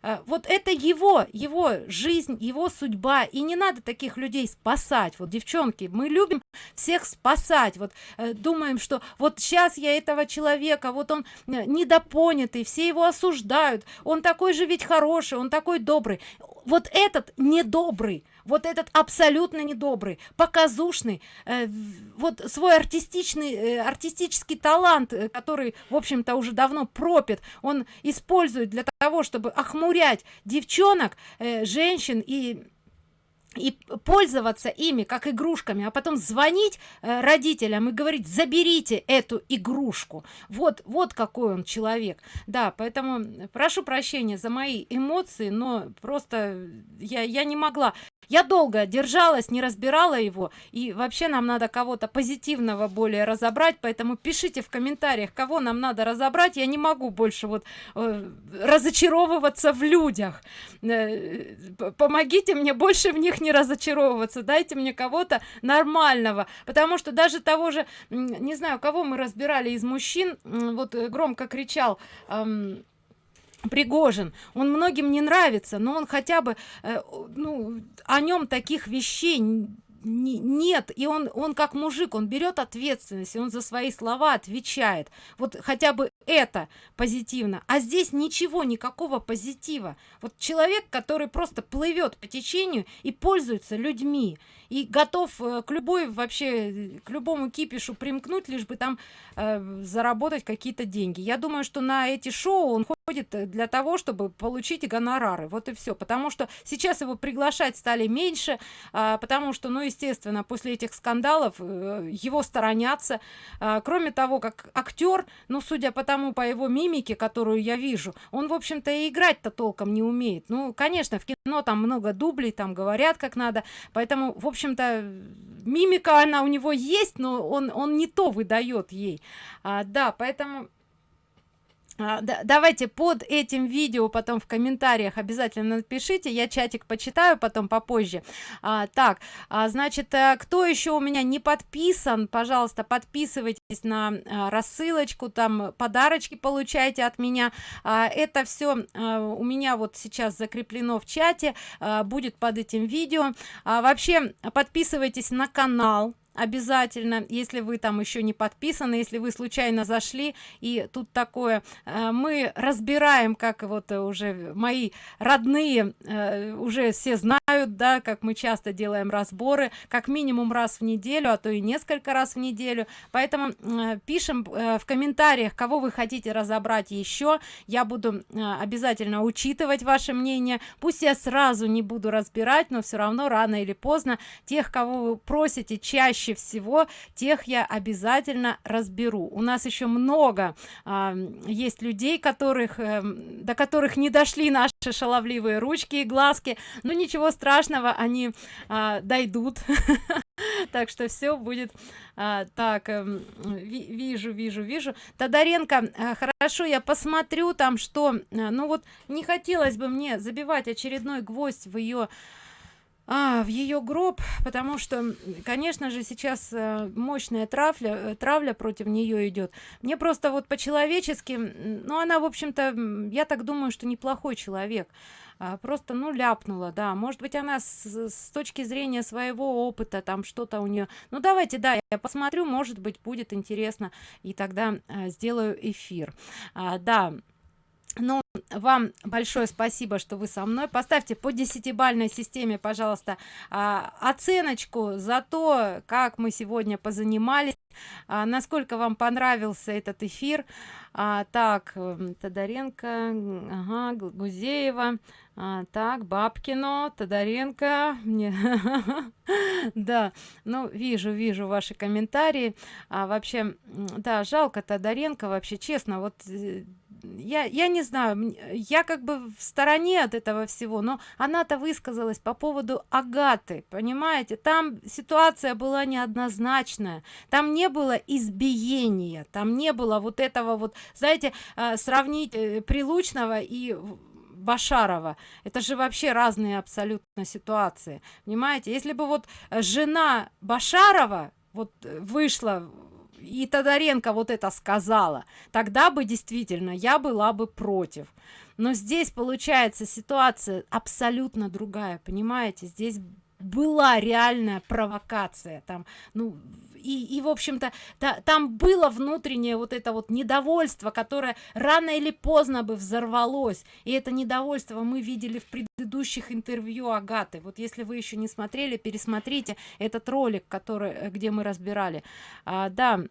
[SPEAKER 1] Э, Вот это его, его жизнь, его судьба, и не надо таких людей спасать. Вот, девчонки, мы любим всех спасать. Вот э, думаем, что вот сейчас я этого человека, вот он э, недопонятый, все его осуждают, он такой же ведь хороший, он такой добрый. Вот этот недобрый, вот этот абсолютно недобрый, показушный, э, вот свой артистичный, э, артистический талант, э, который, в общем-то, уже давно пропит, он использует для того, чтобы охмурять девчонок, э, женщин и и пользоваться ими как игрушками, а потом звонить э, родителям и говорить, заберите эту игрушку. Вот, вот какой он человек. Да, поэтому прошу прощения за мои эмоции, но просто я, я не могла. Я долго держалась, не разбирала его, и вообще нам надо кого-то позитивного более разобрать, поэтому пишите в комментариях, кого нам надо разобрать. Я не могу больше вот э, разочаровываться в людях. Э, помогите мне больше в них не разочаровываться, дайте мне кого-то нормального, потому что даже того же, не знаю, кого мы разбирали из мужчин, вот э, громко кричал, ам, Пригожин, он многим не нравится, но он хотя бы, э, ну, о нем таких вещей не- нет, и он, он как мужик, он берет ответственность, и он за свои слова отвечает. Вот хотя бы это позитивно. А здесь ничего, никакого позитива. Вот человек, который просто плывет по течению и пользуется людьми, и готов э, к любой вообще, к любому кипишу примкнуть, лишь бы там э, заработать какие-то деньги. Я думаю, что на эти шоу он приходит для того чтобы получить гонорары. Вот и все потому что сейчас его приглашать стали меньше а, потому что ну естественно после этих скандалов э, его сторонятся. А, кроме того как актер ну судя по тому по его мимике которую я вижу он в общем-то и играть-то толком не умеет. Ну конечно в кино там много дублей там говорят как надо. Поэтому в общем-то мимика она у него есть но он он не то выдает ей. А, да поэтому давайте под этим видео потом в комментариях обязательно напишите я чатик почитаю потом попозже. А, так а, значит а, кто еще у меня не подписан пожалуйста подписывайтесь на а, рассылочку там подарочки получайте от меня. А, это все а, у меня вот сейчас закреплено в чате а, будет под этим видео. А, вообще подписывайтесь на канал обязательно если вы там еще не подписаны если вы случайно зашли и тут такое э, мы разбираем как вот уже мои родные э, уже все знают да как мы часто делаем разборы как минимум раз в неделю а то и несколько раз в неделю. Поэтому э, пишем в комментариях кого вы хотите разобрать еще я буду обязательно учитывать ваше мнение. Пусть я сразу не буду разбирать но все равно рано или поздно тех кого вы просите чаще чаще всего тех я обязательно разберу. У нас еще много а, есть людей которых э, до которых не дошли наши шаловливые ручки и глазки но ничего страшного они а, дойдут. Так что все будет а, так э, вижу вижу вижу. Тодоренко а, хорошо я посмотрю там что а, ну вот не хотелось бы мне забивать очередной гвоздь в ее а, в ее гроб потому что конечно же сейчас э, мощная травля э, травля против нее идет мне просто вот по-человечески ну она в общем-то я так думаю что неплохой человек. А, просто ну ляпнула да. Может быть она с, с точки зрения своего опыта там что-то у нее ну давайте да я посмотрю может быть будет интересно. И тогда а, сделаю эфир. А, да ну вам большое спасибо что вы со мной. Поставьте по десятибальной системе пожалуйста а, оценочку за то как мы сегодня позанимались а, насколько вам понравился этот эфир. А, так тодоренко ага, гузеева так бабкино тодоренко мне да. Ну вижу вижу ваши комментарии. А вообще да жалко тодоренко вообще честно вот э, я я не знаю я как бы в стороне от этого всего но она-то высказалась по поводу агаты понимаете там ситуация была неоднозначная там не было избиения там не было вот этого вот знаете а, сравнить э, прилучного и Башарова. Это же вообще разные абсолютно ситуации. Понимаете? Если бы вот жена Башарова вот э, вышла и Тодоренко вот это сказала, тогда бы действительно я была бы против. Но здесь получается ситуация абсолютно другая, понимаете? Здесь была реальная провокация там ну и, и в общем-то та, там было внутреннее вот это вот недовольство которое рано или поздно бы взорвалось. И это недовольство мы видели в предыдущих интервью агаты. Вот если вы еще не смотрели пересмотрите этот ролик который э, где мы разбирали. А, да.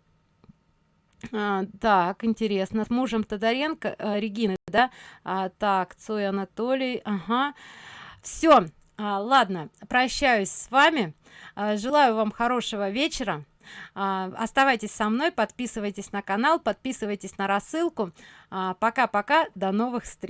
[SPEAKER 1] А, так интересно. С мужем тодоренко а, регины да? А, так цой анатолий ага. Все а, ладно прощаюсь с вами. А, желаю вам хорошего вечера. А, оставайтесь со мной подписывайтесь на канал подписывайтесь на рассылку. Пока пока до новых встреч